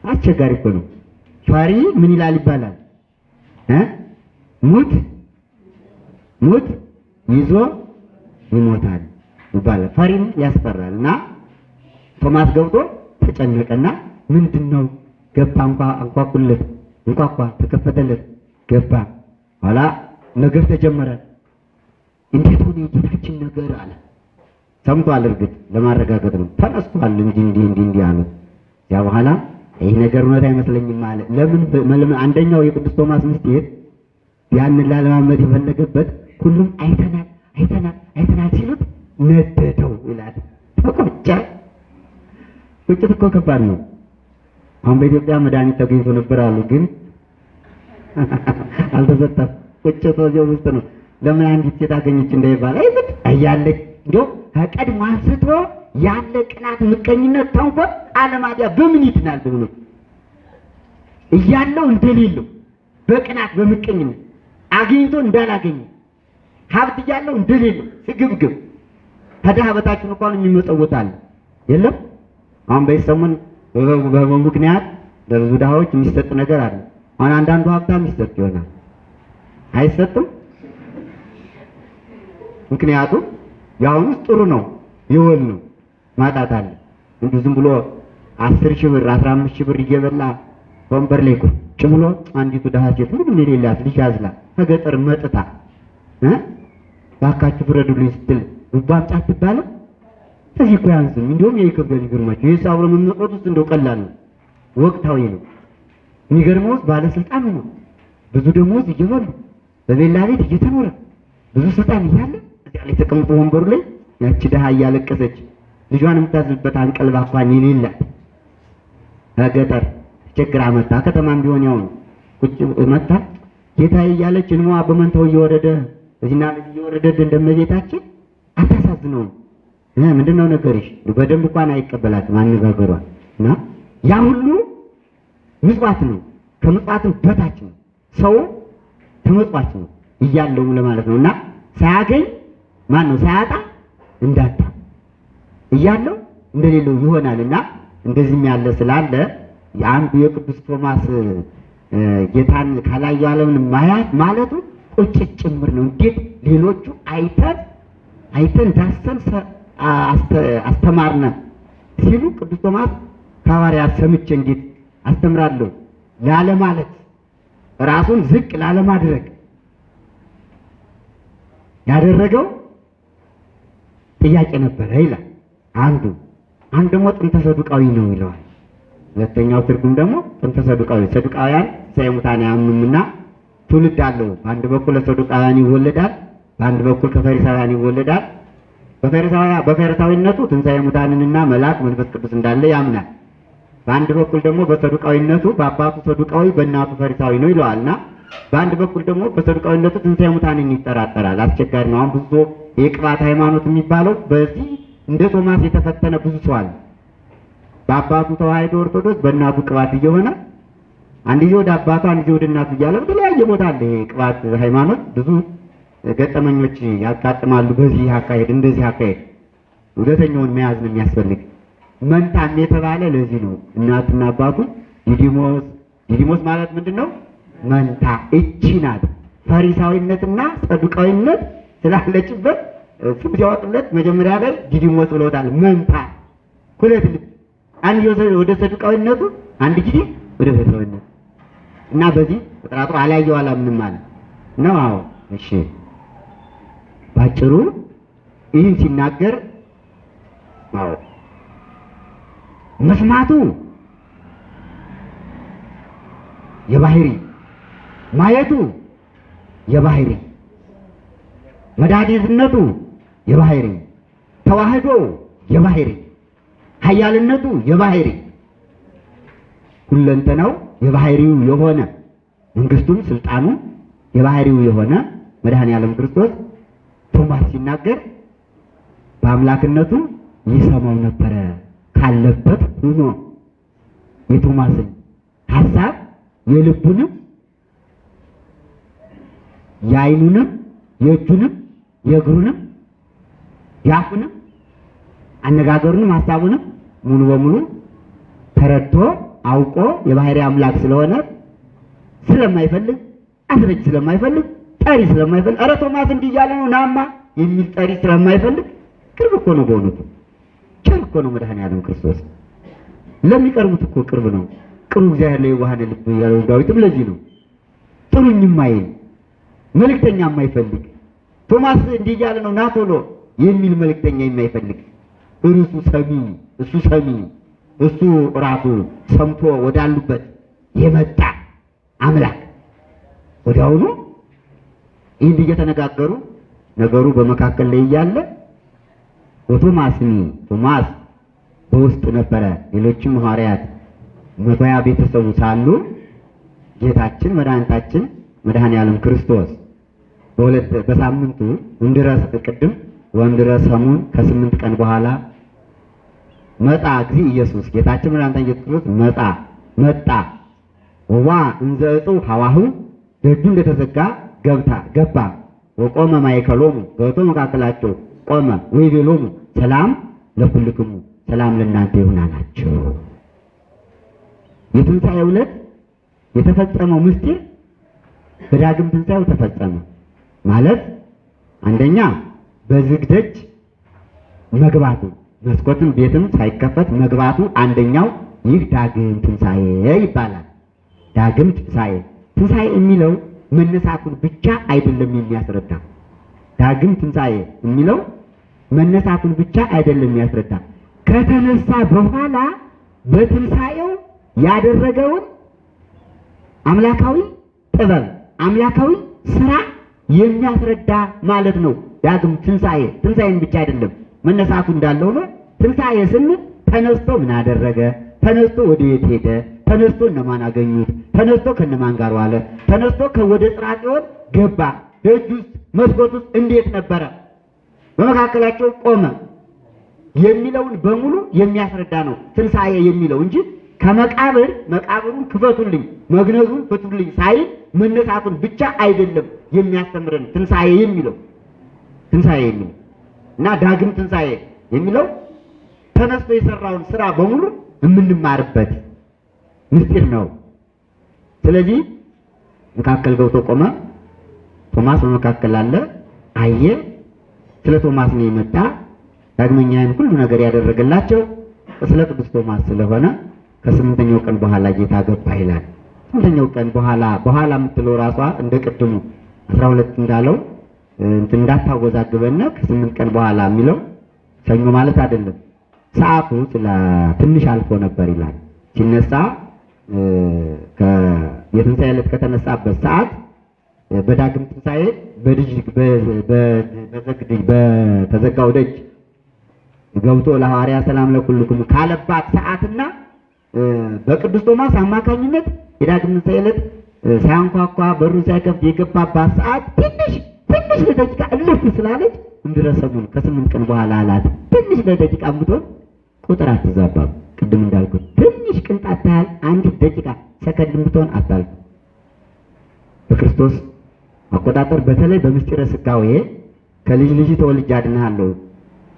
አስቸጋሪ እኮ ነው። ፈሪ ምን ይላል ይባላል? ሙት ሙት ይዞ ይሞታል ይባላል። ፈሪም ያስፈራል እና ቶማስ ገብቶ ተጨነቀና ምንድን ነው ገባ እንኳ አንኳኩለት እንኳኳ ተከፈተለት ገባ። ኋላ ነገር ተጀመረ። እንዴት ሆነ የጌታችን ነገር አለ? ሰምቷል እርግጥ ለማረጋገጥ ነው። ተነስቷል እንዲህ እንዲህ እንዲህ አሉት። ያ በኋላ ይህ ነገር እውነት አይመስለኝም አለ። ለምን? አንደኛው የቅዱስ ቶማስ ምስጢር ያንን ላለማመድ የፈለገበት ሁሉም አይተናል አይተናል አይተናል ሲሉት ነደደው ይላል። ተቆጨ። ቁጭት እኮ ከባድ ነው። አሁን በኢትዮጵያ መድኃኒት ተገኝቶ ነበር አሉ ግን [LAUGHS] አልተሰጠም። ቁጭት እዚያው ውስጥ ነው። ለምን አንዲት ሴት አገኘች እንዳይባል? አይዝድ እያለች እንዲያው ከቀድሞ አንስቶ ያለ ቅናት፣ ምቀኝነት፣ ተንኮል አለማዲያ በምን ይድናል? በምን እያለው እንደሌለው በቅናት በምቀኝነት አግኝቶ እንዳላገኘ ሀብት እያለው እንደሌለው ስግብግብ ከድሃ በታች እንኳን የሚመጸወት አለ የለም። አሁን በዚህ ሰሞን ለብዙ ድሃዎች የሚሰጥ ነገር አለ። አሁን አንዳንዱ ሀብታም ይሰጥ ይሆናል አይሰጥም። ምክንያቱም የአሁኑ ጥሩ ነው ይወል ነው ማጣት አለ። እንዲሁ ዝም ብሎ አስር ሺህ ብር አስራ አምስት ሺህ ብር እየበላ ወንበር ላይ ቁጭ ብሎ አንዲቱ ድሃ ሴት ምንም የሌላት ልጅ አዝላ ከገጠር መጥታ እ እባካችሁ ፍረዱልኝ ስትል አምጪ አትባልም። ከዚህ እኮ ያንስም እንዲሁም የኢትዮጵያ ይገርማችሁ ይህ አብሮ መመጽወት ውስጥ እንደው ቀላል ነው፣ ወቅታዊ ነው። የሚገርመው ባለስልጣን ነው ብዙ ደሞዝ እየበሉ በሌላ ቤት እየተኖረ ብዙ ስልጣን እያለ ላይ ተቀምጦ ወንበሩ ላይ ያቺ ድሃ እያለቀሰች ልጇን የምታዝልበት አንቀልባ እንኳን የሌላት ከገጠር ችግር አመጣ። ከተማም ቢሆን ያው ቁጭ መጣ ጌታዬ እያለች እንሟ በመንታው እየወረደ እዚህና እየወረደ እንደመቤታችን አታሳዝነውም። ምንድነው ነገርሽ? በደንብ እንኳን አይቀበላትም አነጋገሯል። እና ያ ሁሉ ምጽዋት ነው፣ ከምጽዋትም በታች ነው። ሰው ተመጽዋች ነው እያለው ለማለት ነው። እና ሳያገኝ ማን ነው ሳያጣ እንዳጣ እያለው እንደሌለው ይሆናል እና እንደዚህም ያለ ስላለ የአንዱ የቅዱስ ቶማስ ጌታን ካላየው ዓለምን ማያት ማለቱ ቁጭት ጭምር ነው። እንዴት ሌሎቹ አይተን አይተን ዳሰን አስተማርነ ሲሉ ቅዱስ ቶማስ ከሐዋርያት ሰምቼ እንዴት አስተምራለሁ ላለማለት ራሱን ዝቅ ላለማድረግ ያደረገው ጥያቄ ነበረ ይላል አንዱ። አንዱ ደግሞ ጥንተ ሰዱቃዊ ነው ይለዋል። ሁለተኛው ትርጉም ደግሞ ጥንተ ሰዱቃዊ ሰዱቃውያን ትንሣኤ ሙታን አያምኑምና ትውልድ አለው። በአንድ በኩል ለሰዱቃውያን ይወለዳል፣ በአንድ በኩል ከፈሪሳውያን ይወለዳል። በፈሪሳውያ በፈሪሳዊነቱ ትንሣኤ ሙታንንና መልአክ መንፈስ ቅዱስ እንዳለ ያምናል። በአንድ በኩል ደግሞ በሰዱቃዊነቱ በአባቱ ሰዱቃዊ በእናቱ ፈሪሳዊ ነው ይለዋልና በአንድ በኩል ደግሞ በሰዱቃዊነቱ ትንሣኤ ሙታንን ይጠራጠራል። አስቸጋሪ ነው። አሁን ብዙ የቅባት ሃይማኖት የሚባለው በዚህ እንደ ቶማስ የተፈተነ ብዙ ሰው አለ። በአባቱ ተዋሕዶ ኦርቶዶክስ በእናቱ ቅባት እየሆነ አንድ ጊዜ ወደ አባቱ አንድ ጊዜ ወደ እናቱ እያለ በተለያየ ቦታ አለ። ይሄ ቅባት ሃይማኖት ብዙ ገጠመኞች ያጋጥማሉ። በዚህ አካሄድ እንደዚህ አካሄድ እውነተኛውን መያዝ ነው የሚያስፈልግ። መንታም የተባለ ለዚህ ነው። እናትና አባቱ ዲዲሞስ ዲዲሞስ ማለት ምንድን ነው? መንታ እቺ ናት። ፈሪሳዊነትና ሰዱቃዊነት ስላለችበት ስም ሲያወጡለት መጀመሪያ ላይ ዲዲሞስ ብለውታል። መንታ ሁለት ልብ፣ አንድ ወደ ሰዱቃዊነቱ፣ አንድ ጊዜ ወደ ፈሪሳዊነቱ እና በዚህ ተጠራጥሮ አላየው አላምንም አለ። ነው። አዎ። እሺ። ባጭሩ ይህን ሲናገር አዎ። መስማቱ የባህሪ ማየቱ የባህሪ መድኃኒትነቱ የባህሪ ተዋህዶ የባህሪ ኃያልነቱ የባህሪ ሁለንተናው የባህሪው የሆነ መንግስቱም ስልጣኑም የባህሪው የሆነ መድኃኔ ዓለም ክርስቶስ ቶማስ ሲናገር በአምላክነቱ ይሰማው ነበረ ካለበት ሆኖ የቶማስን ሐሳብ የልቡንም የዓይኑንም የእጁንም የእግሩንም የአፉንም አነጋገሩንም ሐሳቡንም ሙሉ በሙሉ ተረድቶ አውቆ የባህሪ አምላክ ስለሆነ ስለማይፈልግ አስረጅ ስለማይፈልግ ጠሪ ስለማይፈልግ ኧረ ቶማስ እንዲህ እያለ ነው ናማ የሚል ጠሪ ስለማይፈልግ ቅርብ እኮ ነው። በእውነቱ ቸር እኮ ነው መድኃኔዓለም ክርስቶስ ለሚቀርቡት እኮ ቅርብ ነው። ቅርቡ እግዚአብሔር ላይ የዋሃነ ልብ ያለው ዳዊትም ለዚህ ነው ጥሩኝ የማይል መልእክተኛ የማይፈልግ ቶማስ እንዲህ እያለ ነው ና ቶሎ የሚል መልእክተኛ የማይፈልግ። እርሱ ሰሚ እሱ ሰሚ እሱ ራሱ ሰምቶ ወዳሉበት የመጣ አምላክ። ወዲያውኑ ይህን እየተነጋገሩ ነገሩ በመካከል ላይ እያለ ወቶማስኒ ቶማስ በውስጥ ነበረ። ሌሎችም ሐዋርያት መቶ ቤተሰቡ ሳሉ ጌታችን መድኃኒታችን መድኃኔ ዓለም ክርስቶስ በሳምንቱ እንድረስ ቅድም ወንድረስ ሰሙን ከስምንት ቀን በኋላ መጣ ጊዜ ኢየሱስ። ጌታችን መድኃኒታችን ኢየሱስ ክርስቶስ መጣ መጣ። ወዋ እንዘ እፁ ሐዋሁ ደጁ እንደተዘጋ ገብታ ገባ። ወቆመ ማእከሎሙ ገብቶ መካከላቸው ቆመ። ወይቤሎሙ ሰላም ለኩልክሙ ሰላም ለእናንተ ይሁን አላቸው። የትንሣኤው ዕለት የተፈጸመው ምስጢር በዳግም ትንሣኤው ተፈጸመ ማለት አንደኛ በዝግ ደጅ መግባቱ መስኮትም ቤትም ሳይከፈት መግባቱ አንደኛው ይህ ዳግም ትንሣኤ ይባላል። ዳግም ትንሣኤ ትንሣኤ የሚለው መነሳቱን ብቻ አይደለም የሚያስረዳ። ዳግም ትንሣኤ የሚለው መነሳቱን ብቻ አይደለም የሚያስረዳ። ከተነሳ በኋላ በትንሣኤው ያደረገውን አምላካዊ ጥበብ አምላካዊ ስራ የሚያስረዳ ማለት ነው። ዳግም ትንሣኤ ትንሣኤን ብቻ አይደለም መነሳቱ እንዳለው ነው። ትንሣኤ ስንል ተነስቶ ምን አደረገ፣ ተነስቶ ወደ የት ሄደ፣ ተነስቶ እነማን አገኙት፣ ተነስቶ ከነማን ጋር ዋለ፣ ተነስቶ ከወደ ጽርሐ ጽዮን ገባ፣ ደጅ ውስጥ መስኮት ውስጥ እንዴት ነበረ፣ በመካከላቸው ቆመ። የሚለውን በሙሉ የሚያስረዳ ነው ትንሣኤ የሚለው እንጂ ከመቃብር መቃብሩን ክፈቱልኝ መግነዙን ፍቱልኝ ሳይል መነሳቱን ብቻ አይደለም የሚያስተምረን ትንሣኤ የሚለው ትንሣኤ የሚለው እና ዳግም ትንሣኤ የሚለው ተነስቶ የሰራውን ስራ በሙሉ የምንማርበት ምስጢር ነው። ስለዚህ መካከል ገብቶ ቆመ። ቶማስ በመካከል አለ፣ አየ። ስለ ቶማስ ነው የመጣ ዳግመኛ ይህን ሁሉ ነገር ያደረገላቸው ስለ ቅዱስ ቶማስ ስለሆነ ከስምንተኛው ቀን በኋላ ጌታ ገባ ይላል። ስምንተኛው ቀን በኋላ በኋላ የምትለው ራሷ እንደ ቅድሙ አስራ ሁለት እንዳለው እንዳታወዛግበና ከስምንት ቀን በኋላ የሚለው ሰኞ ማለት አይደለም። ሰዓቱ ትንሽ አልፎ ነበር ይላል። ሲነሳ የትንሣኤ ዕለት ከተነሳበት ሰዓት በዳግም ትንሣኤ በልጅ በተዘጋው ደጅ ገብቶ ለሐዋርያ ሰላም ለኩልክሙ ካለባት ሰዓትና በቅዱስ ቶማስ አማካኝነት የዳግም ትንሣኤ ዕለት ሳያንኳኳ በሩን ሳይከፍት የገባባት ሰዓት ትንሽ ትንሽ ለደቂቃ እልፍ ስላለች እንድረሰሙን ከስምንት ቀን በኋላ አላት። ትንሽ ለደቂቃ ብትሆን ቁጥር አትዛባም። ቅድም እንዳልኩት ትንሽ ቅንጣት ታህል አንዲት ደቂቃ ሰከንድ ብትሆን አታልፍ። በክርስቶስ አቆጣጠር በተለይ በምስጢረ ሥጋዌ ከልጅ ልጅ ተወልጄ አድንሃለሁ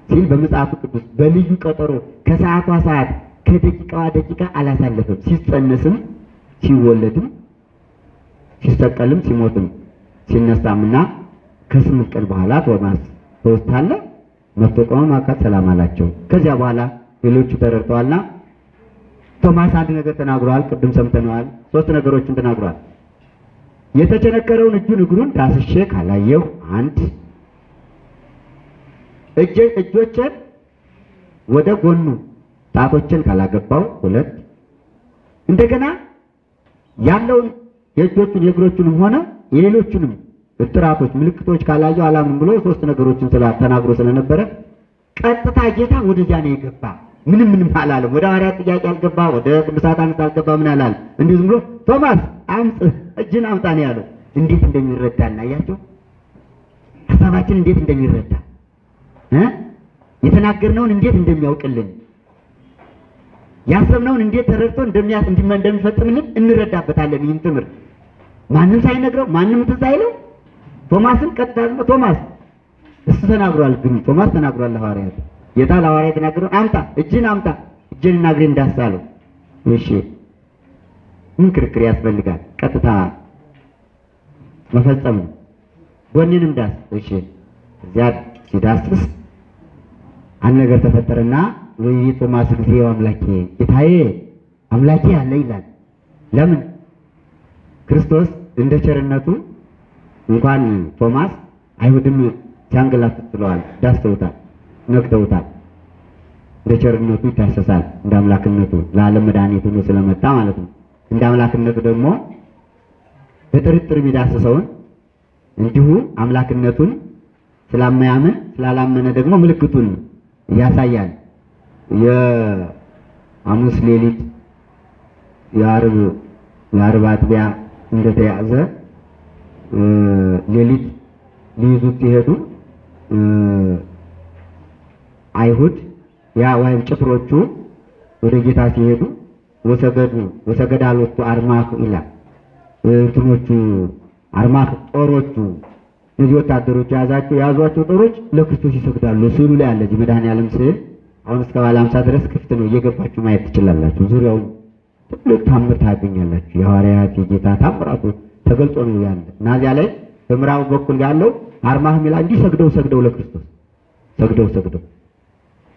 ሲል በመጽሐፉ ቅዱስ በልዩ ቀጠሮ ከሰዓቷ ሰዓት ከደቂቃዋ ደቂቃ አላሳለፈም። ሲጸነስም ሲወለድም ሲሰቀልም ሲሞትም ሲነሳምና ከስምንት ቀን በኋላ ቶማስ በውስጥ አለ መጥቶ ማካት ሰላም አላቸው። ከዚያ በኋላ ሌሎቹ ተረድተዋልና ቶማስ አንድ ነገር ተናግሯል። ቅድም ሰምተነዋል። ሶስት ነገሮችን ተናግሯል። የተቸነከረውን እጁን እግሩን ዳስሼ ካላየሁ አንድ እጆቼን ወደ ጎኑ ጣቶችን ካላገባው ሁለት እንደገና ያለውን የእጆቹን የእግሮቹንም ሆነ የሌሎቹንም እጥራቶች ምልክቶች ካላየው አላምንም ብሎ ሶስት ነገሮችን ተናግሮ ስለነበረ ቀጥታ ጌታ ወደዚያ ነው የገባ። ምንም ምንም አላለም። ወደ ሐዋርያት ጥያቄ አልገባ፣ ወደ ቅዱሳት አንስት አልገባ። ምን አላለም። እንዲሁ ዝም ብሎ ቶማስ አምጥ እጅን አምጣ ነው ያለው። እንዴት እንደሚረዳ እናያቸው ሀሳባችን እንዴት እንደሚረዳ የተናገርነውን እንዴት እንደሚያውቅልን ያሰብነውን እንዴት ተረድቶ እንደሚፈጽምልን እንረዳበታለን። ይህን ትምህርት ማንም ሳይነግረው ማንም ትዝ አይለው ቶማስን ቀጥታ ብሎ ቶማስ እሱ ተናግሯል። ግን ቶማስ ተናግሯል ለሐዋርያት ጌታ ለሐዋርያት የተናገረው አምጣ እጅን አምጣ እጅን እና እግሬን እንዳሳለው። እሺ ምን ክርክር ያስፈልጋል? ቀጥታ መፈጸም ነው። ጎኔንም ዳስ እሺ። እዚያ ሲዳስስ አንድ ነገር ተፈጠረና ቶማስ ጊዜ አምላኬ ጌታዬ አምላኬ አለ ይላል። ለምን ክርስቶስ እንደ ቸርነቱ እንኳን ቶማስ አይሁድም ሲያንገላቱት ጥለዋል፣ ዳስተውታል፣ ነክተውታል። እንደ ቸርነቱ ይታሰሳል፣ እንደ አምላክነቱ ለዓለም መድኃኒት ሆኖ ስለመጣ ማለት ነው። እንደ አምላክነቱ ደግሞ በጥርጥር የሚዳስሰውን እንዲሁ አምላክነቱን ስላማያምን ስላላመነ ደግሞ ምልክቱን ያሳያል። የሐሙስ ሌሊት የዓርብ የዓርብ አጥቢያ እንደተያዘ ሌሊት ሊይዙት ሲሄዱ አይሁድ ያ ወይም ጭፍሮቹ ወደ ጌታ ሲሄዱ ወሰገዱ ሎቱ አርማሕ ይላል። እንትኖቹ አርማሕ ጦሮቹ እነዚህ ወታደሮች የያዛቸው የያዟቸው ጦሮች ለክርስቶስ ይሰግዳሉ። ስዕሉ ላይ አለ እዚህ መድኃኔዓለም ስዕል አሁን እስከ ባለ ሃምሳ ድረስ ክፍት ነው። እየገባችሁ ማየት ትችላላችሁ። ዙሪያውን ትልቅ ታምር ታገኛላችሁ። የሐዋርያት የጌታ ታምራቱ ተገልጦ ነው ያለ እና እዚያ ላይ በምዕራቡ በኩል ያለው አርማህ ሚላ እንዲህ ሰግደው ሰግደው ለክርስቶስ ሰግደው ሰግደው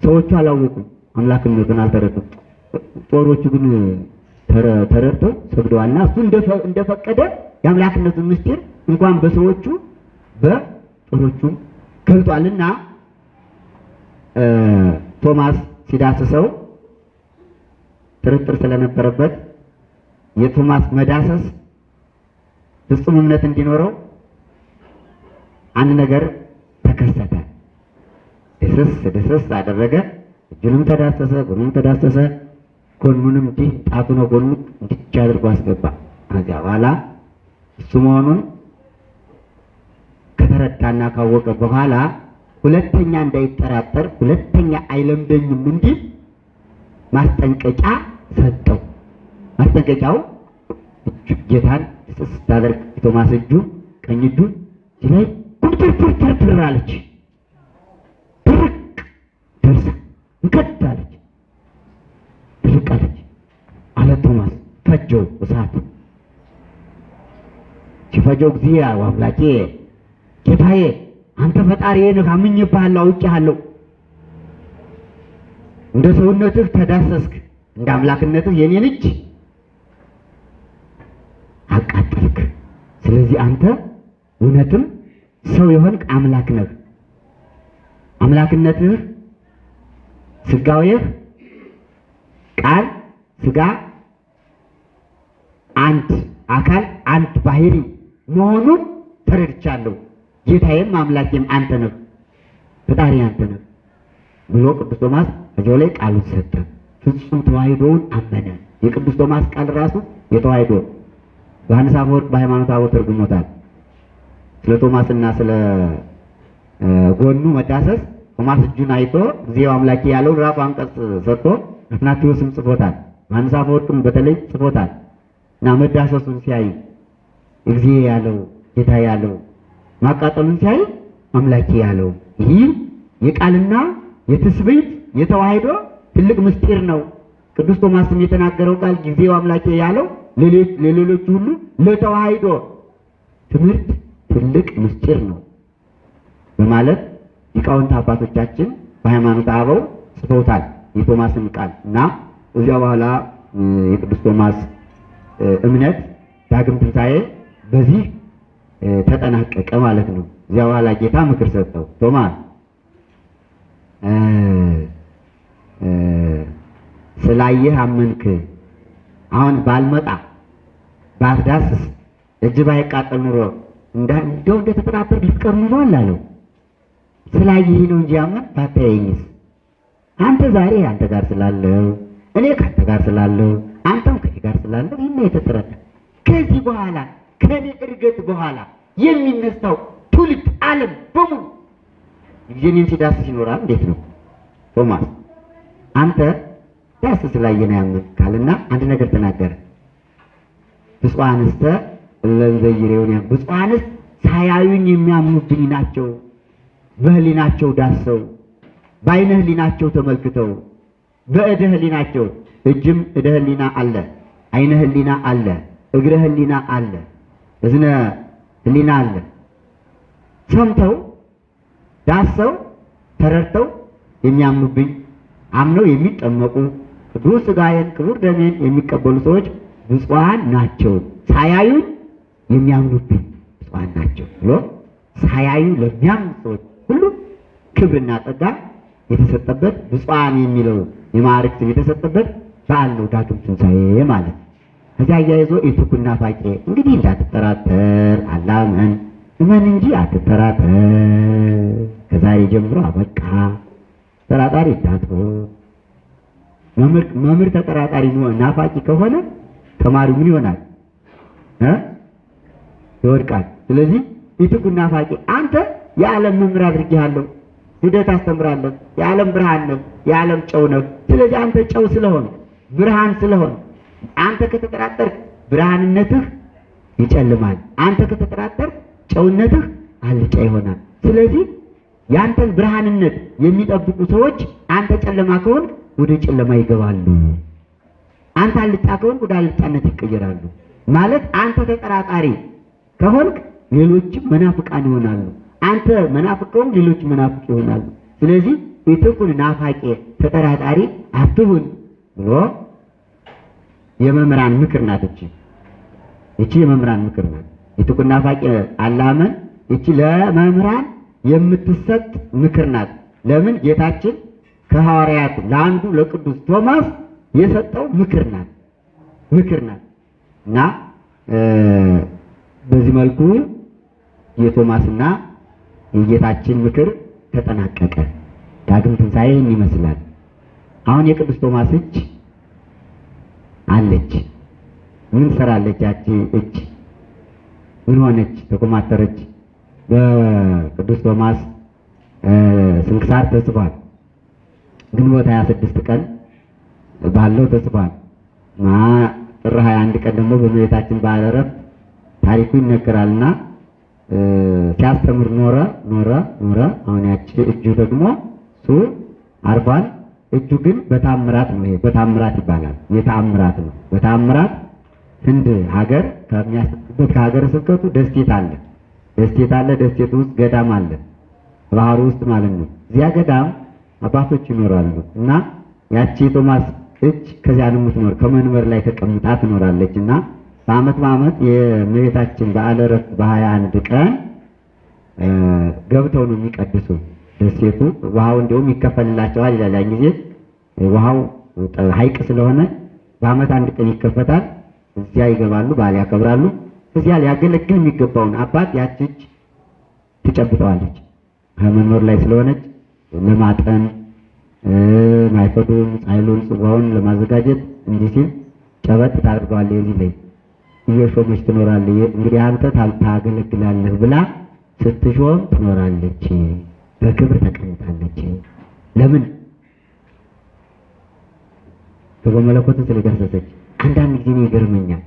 ሰዎቹ አላወቁም፣ አምላክነቱን አልተረዱም። ጦሮቹ ግን ተረድተው ሰግደዋልና እሱ እንደፈቀደ የአምላክነቱን ምስጢር እንኳን በሰዎቹ በጦሮቹም ገልጧልና ቶማስ ሲዳስሰው ጥርጥር ስለነበረበት የቶማስ መዳሰስ ፍጹም እምነት እንዲኖረው አንድ ነገር ተከሰተ። ድስስ ድስስ አደረገ። እጁንም ተዳሰሰ፣ ጎኑንም ተዳሰሰ። ጎኑንም እንዲህ ጣቱ ነው ጎኑ እንዲች አድርጎ አስገባ። ከዚያ በኋላ እሱ መሆኑን ከተረዳና ካወቀ በኋላ ሁለተኛ እንዳይጠራጠር፣ ሁለተኛ አይለምደኝም እንዲል ማስጠንቀቂያ ሰጠው። ማስጠንቀቂያው ጌታን ስስ ስታደርግ የቶማስ እጁ ቀኝ እጁ ላይ ኩምትርትርትርትር አለች። ድርቅ ደርሳ እንከት አለች። ድርቅ አለች አለ ቶማስ ፈጀው እሳት ሲፈጀው ጊዜ አምላኬ ጌታዬ አንተ ፈጣሪዬ ነህ፣ አምኜብሃለሁ፣ አውቄሃለሁ። እንደ ሰውነትህ ተዳሰስክ፣ እንደ አምላክነትህ የኔን እጅ አቃጠልክ። ስለዚህ አንተ እውነትም ሰው የሆንክ አምላክ ነህ። አምላክነትህ ስጋዌህ ቃል ስጋ አንድ አካል አንድ ባህሪ መሆኑን ተረድቻለሁ። ጌታዬም አምላኬም አንተ ነህ፣ ፈጣሪ አንተ ነህ ብሎ ቅዱስ ቶማስ እዚያው ላይ ቃሉን ሰጠ። ፍጹም ተዋሕዶውን አመነ። የቅዱስ ቶማስ ቃል ራሱ የተዋሕዶ ዮሐንስ አፈወርቅ በሃይማኖተ አበው ተርጉሞታል። ስለ ቶማስና ስለ ጎኑ መዳሰስ ቶማስ እጁን አይቶ ጊዜው አምላኬ ያለውን ራሱ አንቀጽ ሰጥቶ አትናቴዎስም ጽፎታል። ዮሐንስ አፈወርቅም በተለይ ጽፎታል። እና መዳሰሱን ሲያይ ጊዜ ያለው ጌታ ያለው ማቃጠሉን ሲያይ አምላኬ ያለው ይህ የቃልና የትስብእት የተዋሕዶ ትልቅ ምስጢር ነው። ቅዱስ ቶማስም የተናገረው ቃል ጊዜው አምላኬ ያለው ለሌሎች ሁሉ ለተዋሕዶ ትምህርት ትልቅ ምስጢር ነው በማለት ሊቃውንት አባቶቻችን በሃይማኖት አበው ጽፈውታል የቶማስን ቃል እና እዚያ በኋላ የቅዱስ ቶማስ እምነት ዳግም ትንሣኤ በዚህ ተጠናቀቀ ማለት ነው። እዚያ በኋላ ጌታ ምክር ሰጠው። እ ስላየህ አመንክ። አሁን ባልመጣ ባትዳስስ እጅ ባይቃጠል ኑሮ እንደው እንደተጠራጠር ልትቀር ኑሯል አለው። ስላየህ ነው እንጂ አመን ባታየኝስ አንተ ዛሬ አንተ ጋር ስላለው እኔ ከአንተ ጋር ስላለው አንተም ከኔ ጋር ስላለው ይህን የተጠረጠ ከዚህ በኋላ ከኔ እርገት በኋላ የሚነሳው ትውልድ ዓለም በሙሉ ጊዜኔን ሲዳስስ ይኖራል። እንዴት ነው ቶማስ አንተ ዳስ ስላየን ያምን ካልና አንድ ነገር ተናገረ። ብፁዓንስተ እለንዘይሬውን ያ ብፁዓንስ ሳያዩኝ የሚያምኑብኝ ናቸው። በህሊናቸው ዳሰው በአይነ ህሊናቸው ተመልክተው በእደ ህሊናቸው እጅም እደ ህሊና አለ፣ አይነ ህሊና አለ፣ እግረ ህሊና አለ፣ እዝነ ህሊና አለ። ሰምተው ዳሰው ተረድተው የሚያምኑብኝ አምነው የሚጠመቁ ቅዱስ ሥጋዬን ክቡር ደሜን የሚቀበሉ ሰዎች ብፁዓን ናቸው። ሳያዩኝ የሚያምኑብኝ ብፁዓን ናቸው ብሎ ሳያዩ ለሚያምኑ ሰዎች ሁሉ ክብርና ጸጋ የተሰጠበት ብፁዓን የሚለው የማዕረግ ስም የተሰጠበት በዓል ነው ዳግም ትንሣኤ ማለት ነው። ከዚያ አያይዞ ኢትኩና ፋቄ እንግዲህ እንዳትጠራጠር አላመን እመን እንጂ አትጠራጠር። ከዛሬ ጀምሮ አበቃ ተጠራጣሪ እንዳትሆን። መምህር ተጠራጣሪ ናፋቂ ከሆነ ተማሪው ምን ይሆናል ይወድቃል። ስለዚህ ኢትኩና ፋቄ አንተ የዓለም መምህር አድርጌሃለሁ ሂደህ ታስተምራለህ። የዓለም ብርሃን ነው፣ የዓለም ጨው ነው። ስለዚህ አንተ ጨው ስለሆን ብርሃን ስለሆን አንተ ከተጠራጠርክ ብርሃንነትህ ይጨልማል። አንተ ከተጠራጠርክ ጨውነትህ አልጫ ይሆናል። ስለዚህ ያንተን ብርሃንነት የሚጠብቁ ሰዎች አንተ ጨለማ ከሆንክ ወደ ጨለማ ይገባሉ። አንተ አልጫ ከሆንክ ወደ አልጫነት ይቀየራሉ። ማለት አንተ ተጠራጣሪ ከሆንክ ሌሎችም መናፍቃን ይሆናሉ። አንተ መናፍቅ ከሆንክ ሌሎች መናፍቅ ይሆናሉ። ስለዚህ ኢትኩን ናፋቄ ተጠራጣሪ አትሁን ብሎ የመምህራን ምክር ናት። እቺ እቺ የመምህራን ምክር ናት። ኢትኩን ናፋቄ አላመን እቺ ለመምህራን የምትሰጥ ምክር ናት። ለምን ጌታችን ከሐዋርያት ለአንዱ ለቅዱስ ቶማስ የሰጠው ምክር ናት ምክር ናት እና በዚህ መልኩ የቶማስና የጌታችን ምክር ተጠናቀቀ። ዳግም ትንሣኤ ይመስላል። አሁን የቅዱስ ቶማስ እጅ አለች። ምን ሰራለች? ያቺ እጅ ምን ሆነች? ተኮማተረች። በቅዱስ ቶማስ ስንክሳር ተጽፏል። ግንቦት 26 ቀን ባለው ተጽፏል። ጥር 21 ቀን ደግሞ በእመቤታችን በዓለ ዕረፍት ታሪኩ ይነገራልና ሲያስተምር ኖረ ኖረ ኖረ። አሁን ያቺ እጁ ደግሞ እሱ አርፏል። እጁ ግን በታምራት ነው። ይሄ በታምራት ይባላል። የተአምራት ነው። በታምራት ህንድ ሀገር ከሚያስበት ከሀገረ ስብከቱ ደሴት አለ። ደሴት አለ። ደሴት ውስጥ ገዳም አለ። ባህሩ ውስጥ ማለት ነው። እዚያ ገዳም አባቶች ይኖራሉ እና ያቺ ቶማስ እጅ ከዚያ ነው የምትኖር። ከመንበር ላይ ተቀምጣ ትኖራለች እና በዓመት በዓመት የእመቤታችን በዓለ ዕረፍት በሀያ አንድ ቀን ገብተው ነው የሚቀድሱ ደሴቱ። ውሃው እንዲሁም ይከፈልላቸዋል ይላል። ያን ጊዜ ውሃው ሐይቅ ስለሆነ በዓመት አንድ ቀን ይከፈታል። እዚያ ይገባሉ፣ በዓል ያከብራሉ። እዚያ ሊያገለግል የሚገባውን አባት ያች እጅ ትጨብጠዋለች። ከመንበሩ ላይ ስለሆነች ለማጠን ማይፈዱን፣ ጻይሉን፣ ጽዋውን ለማዘጋጀት እንዲህ ሲል ጨበጥ ታደርገዋለህ። የዚህ ላይ እየሾመች ትኖራለህ። እንግዲህ አንተ ታገለግላለህ ብላ ስትሾም ትኖራለች። በክብር ተቀምጣለች። ለምን በመለኮትን ስለዳሰሰች። አንዳንድ ጊዜ ይገርመኛል።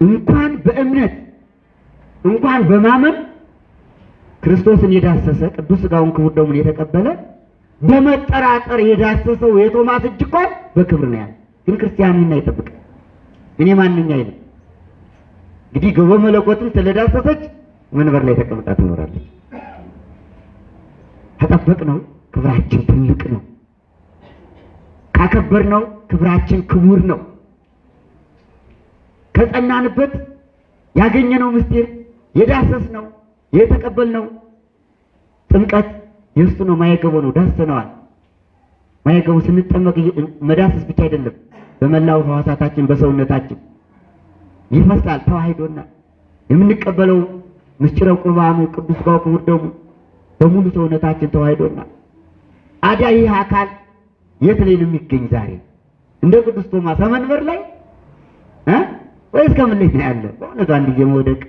እንኳን በእምነት እንኳን በማመን ክርስቶስን የዳሰሰ ቅዱስ ሥጋውን ክቡር ደሙን የተቀበለ በመጠራጠር የዳሰሰው የቶማስ እጅ እንኳን በክብር ነው ያለ። ግን ክርስቲያኑና ይጠብቅ እኔ ማንኛ አይልም። እንግዲህ ገቦ መለኮትን ስለዳሰሰች መንበር ላይ ተቀምጣ ትኖራለች። ከጠበቅ ነው ክብራችን ትልቅ ነው። ካከበር ነው ክብራችን ክቡር ነው። ከጸናንበት ያገኘነው ምስጢር የዳሰስነው የተቀበልነው ጥምቀት የእሱ ነው። ማየገቦ ነው። ዳሰነዋል። ማየገቦ ስንጠመቅ መዳሰስ ብቻ አይደለም፣ በመላው ሕዋሳታችን በሰውነታችን ይፈሳል። ተዋሂዶና የምንቀበለው ምስጢረ ቁርባኑ ቅዱስ ሥጋው ክቡር ደሙ በሙሉ ሰውነታችን ተዋሂዶና አዲያ ይህ አካል የት ላይ ነው የሚገኝ ዛሬ? እንደ ቅዱስ ቶማስ መንበር ላይ እ ወይስ ከምን ላይ ነው ያለ? በእውነቱ አንድ ጊዜ መውደቅ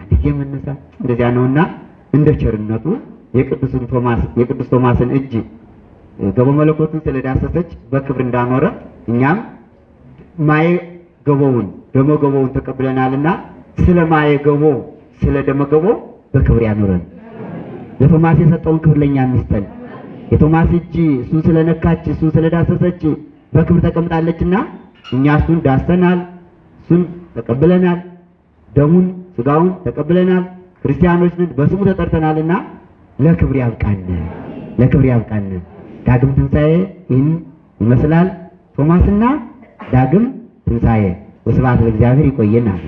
አንድ ጊዜ መነሳት እንደዚያ ነውና እንደ ቸርነቱ የቅዱስን ቶማስ የቅዱስ ቶማስን እጅ ገቦ መለኮቱን ስለዳሰሰች በክብር እንዳኖረ እኛም ማየ ገቦውን ደመ ገቦውን ተቀብለናልና ስለ ማየ ገቦ ስለ ደመ ገቦ በክብር ያኖረን። ለቶማስ የሰጠውን ክብር ለእኛ የሚስጠን የቶማስ እጅ እሱን ስለነካች እሱን ስለዳሰሰች በክብር ተቀምጣለችና እኛ እሱን ዳሰናል፣ እሱን ተቀብለናል፣ ደሙን ስጋውን ተቀብለናል። ክርስቲያኖች ነን፣ በስሙ ተጠርተናልና ለክብር ያብቃን፣ ለክብር ያብቃን። ዳግም ትንሣኤ ይህን ይመስላል። ቶማስና ዳግም ትንሣኤ። ወስብሐት ለእግዚአብሔር። ይቆየናል።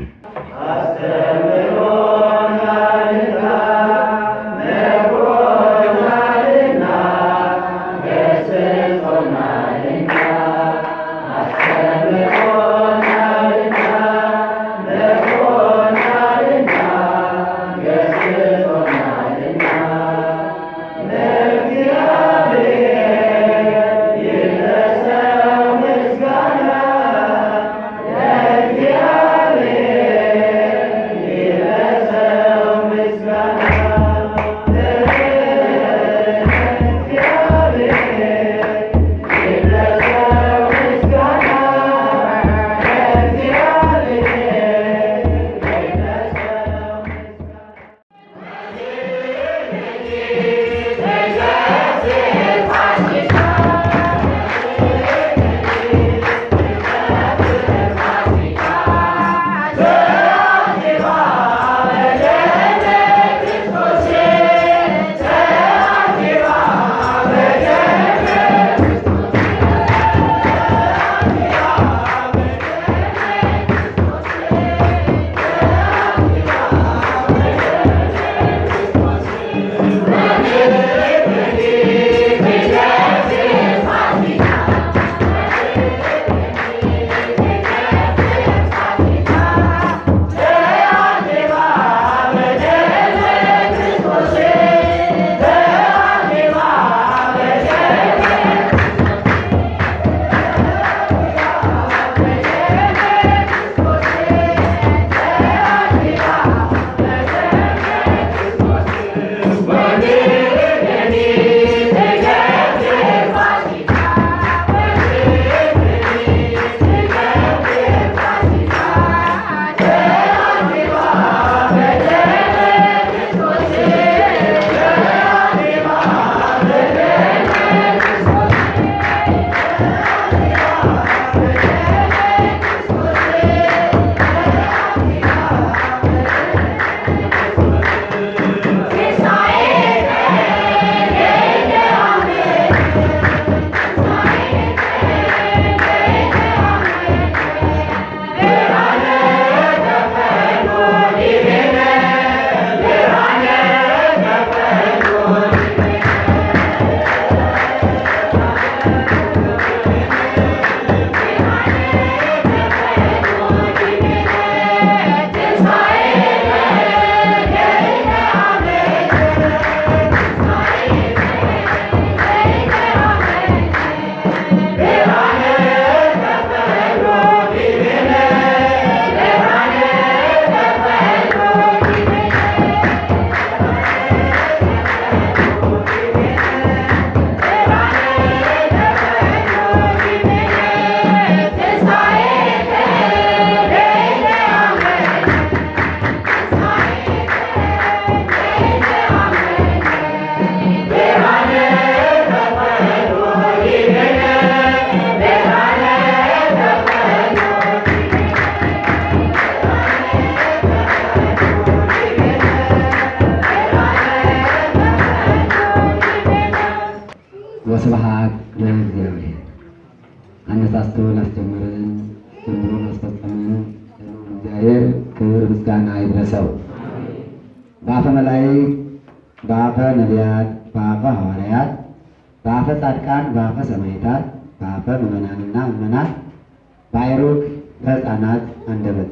በሕፃናት አንደበት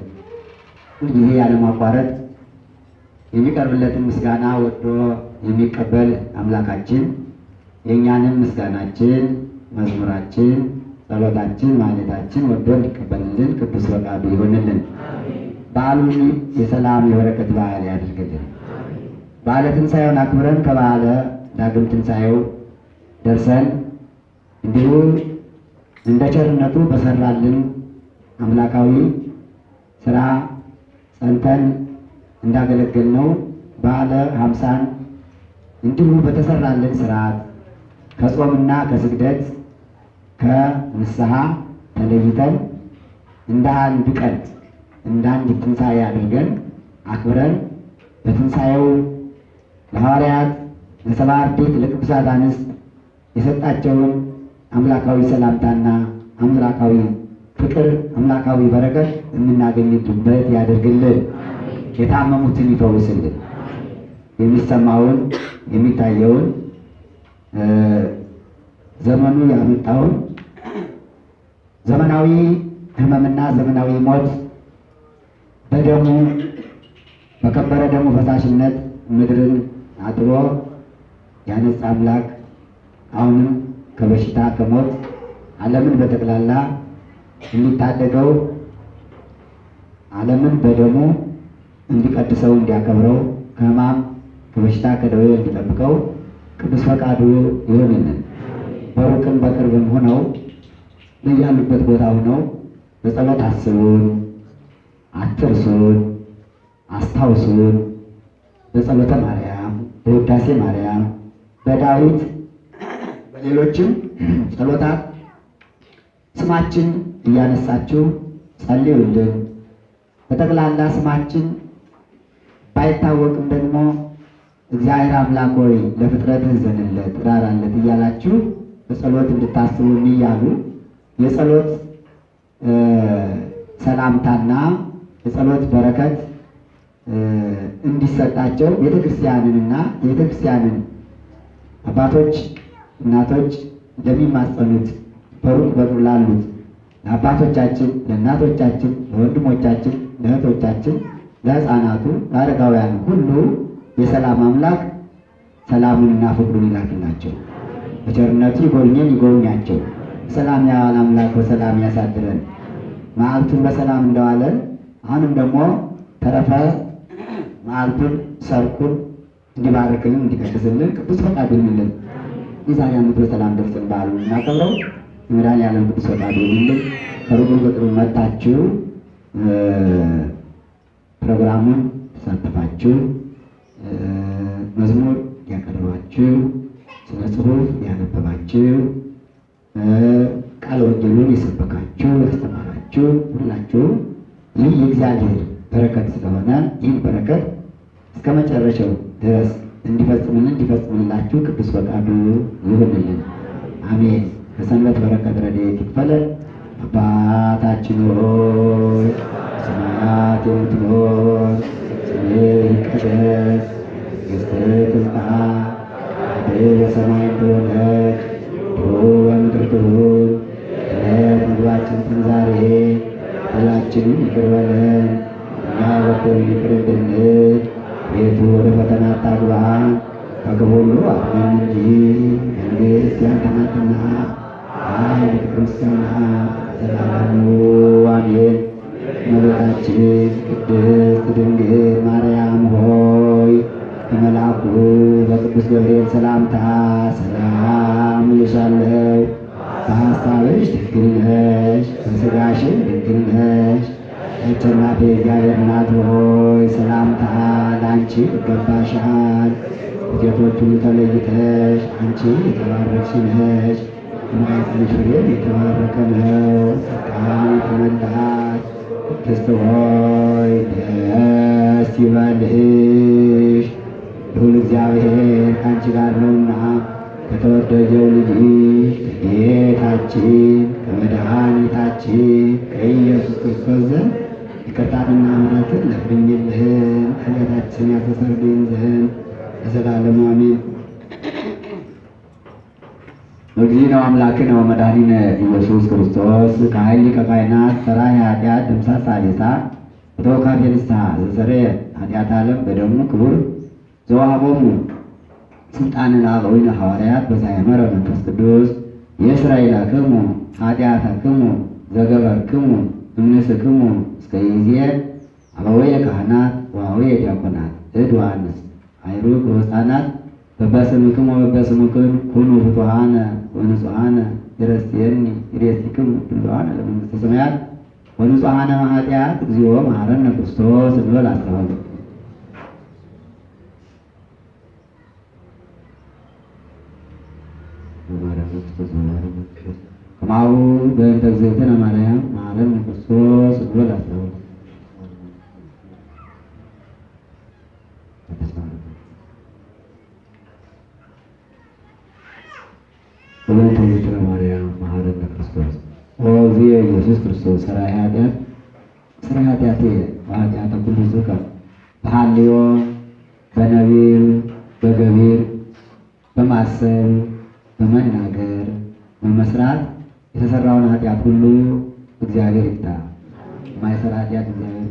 ሁልጊዜ ያለማቋረጥ የሚቀርብለትን ምስጋና ወዶ የሚቀበል አምላካችን የእኛንም ምስጋናችን፣ መዝሙራችን፣ ጸሎታችን፣ ማለታችን ወዶ እንዲቀበልልን ቅዱስ ፈቃዱ ይሆንልን። በዓሉን የሰላም የበረከት በዓል ያድርግልን። በዓለ ትንሣኤውን አክብረን ከበዓለ ዳግም ትንሣኤው ደርሰን እንዲሁ እንደ ቸርነቱ በሰራልን አምላካዊ ስራ ጸንተን እንዳገለገልነው በዓለ ሀምሳን እንዲሁ በተሰራልን ስርዓት ከጾምና ከስግደት ከንስሐ ተለይተን እንደ አንድ ቀን እንደ አንድ ትንሣኤ አድርገን አክብረን በትንሣኤው ለሐዋርያት ለሰባ አርድእት ለቅዱሳት አንስት የሰጣቸውን አምላካዊ ሰላምታና አምላካዊ ፍቅር አምላካዊ በረከት የምናገኝበት ያደርግልን። የታመሙትን ይፈውስልን። የሚሰማውን የሚታየውን ዘመኑ ያመጣውን ዘመናዊ ሕመምና ዘመናዊ ሞት በደሙ በከበረ ደሙ ፈሳሽነት ምድርን አጥቦ ያነጻ አምላክ አሁንም ከበሽታ ከሞት ዓለምን በጠቅላላ እንዲታደገው ዓለምን በደሙ እንዲቀድሰው እንዲያከብረው ከሕማም ከበሽታ ከደዌ እንዲጠብቀው ቅዱስ ፈቃዱ ይሆንልን። በሩቅም በቅርብም ሆነው በያሉበት ቦታ ሆነው በጸሎት አስቡን፣ አትርሱን፣ አስታውሱን። በጸሎተ ማርያም፣ በውዳሴ ማርያም፣ በዳዊት በሌሎችም ጸሎታት ስማችን እያነሳችሁ ጸልዩልን። በጠቅላላ ስማችን ባይታወቅም ደግሞ እግዚአብሔር አምላክ ሆይ ለፍጥረትህ ዘንለት ራራለት እያላችሁ በጸሎት እንድታስቡን እያሉ የጸሎት ሰላምታና የጸሎት በረከት እንዲሰጣቸው ቤተክርስቲያንንና የቤተክርስቲያንን አባቶች እናቶች ለሚማጸኑት በሩቅ በሩቅ ላሉት ለአባቶቻችን፣ ለእናቶቻችን፣ ለወንድሞቻችን፣ ለእህቶቻችን፣ ለሕፃናቱ፣ ለአረጋውያን ሁሉ የሰላም አምላክ ሰላሙንና ፍቅሩን ይላክላቸው። በቸርነቱ ይጎብኘን ይጎብኛቸው። ሰላም ያዋል አምላክ በሰላም ያሳድረን። መዓልቱን በሰላም እንደዋለን አሁንም ደግሞ ተረፈ መዓልቱን ሰርኩን እንዲባርክልን እንዲቀድስልን ቅዱስ ፈቃዱ ይሁንልን። የዛሬ ዓመት በሰላም ደርሰን በዓሉን እናከብረው። ቅዱስ ፈቃዱ ይሁንልን። ከሩቁ በቅርቡ መጥታችሁ ፕሮግራሙን ተሳተፋችሁ መዝሙር ያቀረባችሁ፣ ስነ ጽሑፍ ያነበባችሁ፣ ቃለ ወንጌሉን የሰበካችሁ፣ ያስተማራችሁ ሁላችሁ ይህ የእግዚአብሔር በረከት ስለሆነ ይህን በረከት እስከ መጨረሻው ድረስ እንዲፈጽምልን እንዲፈጽምላችሁ ቅዱስ ፈቃዱ ይሁንልን። አሜን። ከሰንበት በረከት ረድኤት ይክፈለን። አባታችን ሆይ ሰማያት የምትኖር ስምህ ይቀደስ መንግሥትህ ትምጣ ፈቃድህ በሰማይ እንደሆነች እንዲሁ በምድር ትሁን። የዕለት ምግባችንን ዛሬ በደላችንን ይቅር በለን እኛ የበደሉንን ይቅር እንደምንል ቤቱ ወደ ፈተና አታግባን ከክፉ ሁሉ አድነን እንጂ መንግሥት ያንተ ናትና ፍቅር፣ ምስጋና ለዘላለሙ አሜን። እመቤታችን ቅድስት ድንግል ማርያም ሆይ በመልአኩ በቅዱስ ገብርኤል ሰላምታ ሰላም እልሻለሁ። በሐሳብሽ ድንግል ነሽ፣ በሥጋሽም ድንግል ነሽ። አሸናፊ እግዚአብሔር እናት ሆይ ሰላምታ ለአንቺ ይገባሻል። ከሴቶች ሁሉ ተለይተሽ አንቺ የተባረክሽ ነሽ። የማኅፀንሽ ፍሬም የተባረከ ነው። ጸጋን የተመላሽ ቅድስት ሆይ ደስ ይበልሽ፣ ልዑል እግዚአብሔር ከአንቺ ጋር ነውና ከተወደደው ልጅ ከጌታችን ከመድኃኒታችን ከኢየሱስ ክርስቶስ ዘንድ ይቅርታንና ምሕረትን ለምኝልን ኃጢአታችን ያስተሰርይልን ለዘላለሙ አሜን። እግዚእነ አምላክነ ወመድኃኒነ ኢየሱስ ክርስቶስ ከኃይል ሊቀ ካህናት ሠራይ ኃጢአት ድምሳት ሳሌሳ በተወካፌ ንስሐ ዘሰረየ ኃጢአት ዓለም በደሙ ክቡር ዘወሃቦሙ ስልጣነ ለአበዊነ ሐዋርያት በሳይመረ መንፈስ ቅዱስ የእስራኤላክሙ ኃጢአተክሙ ዘገበርክሙ እምንስክሙ እስከ ይዜ አበወየ ካህናት ወአበወየ ዲያቆናት እድ ወአንስት አይሩግ ወሕፃናት በበስምክሙ ወበስምክን ኩኑ ፍቱሐነ ወንጹሐነ ይረስየኒ ይሬስቲክሙ ድሉዋነ ለመንግሥተ ሰማያት ወንጹሐነ ኃጢአት እግዚኦ መሐረነ ክርስቶስ እንበል አስተባሉ ከማሁ በእንተ እግዝእትነ ማርያም መሐረነ ክርስቶስ እንበል አስተባሉ በእንተ እግዝእትነ ማርያም መሐረነ ክርስቶስ ወእግዚእ ኢየሱስ ክርስቶስ ሠራይ ኃጢአት ሠራይ ኃጢአቴ ወኃጢአተ ኩሉ ሕዝብ በሐልዮ በነቢብ በገቢር በማሰብ በመናገር በመስራት የተሰራውን ኃጢአት ሁሉ እግዚአብሔር ይፍታ። የማይሰራ ኃጢአት እግዚአብሔር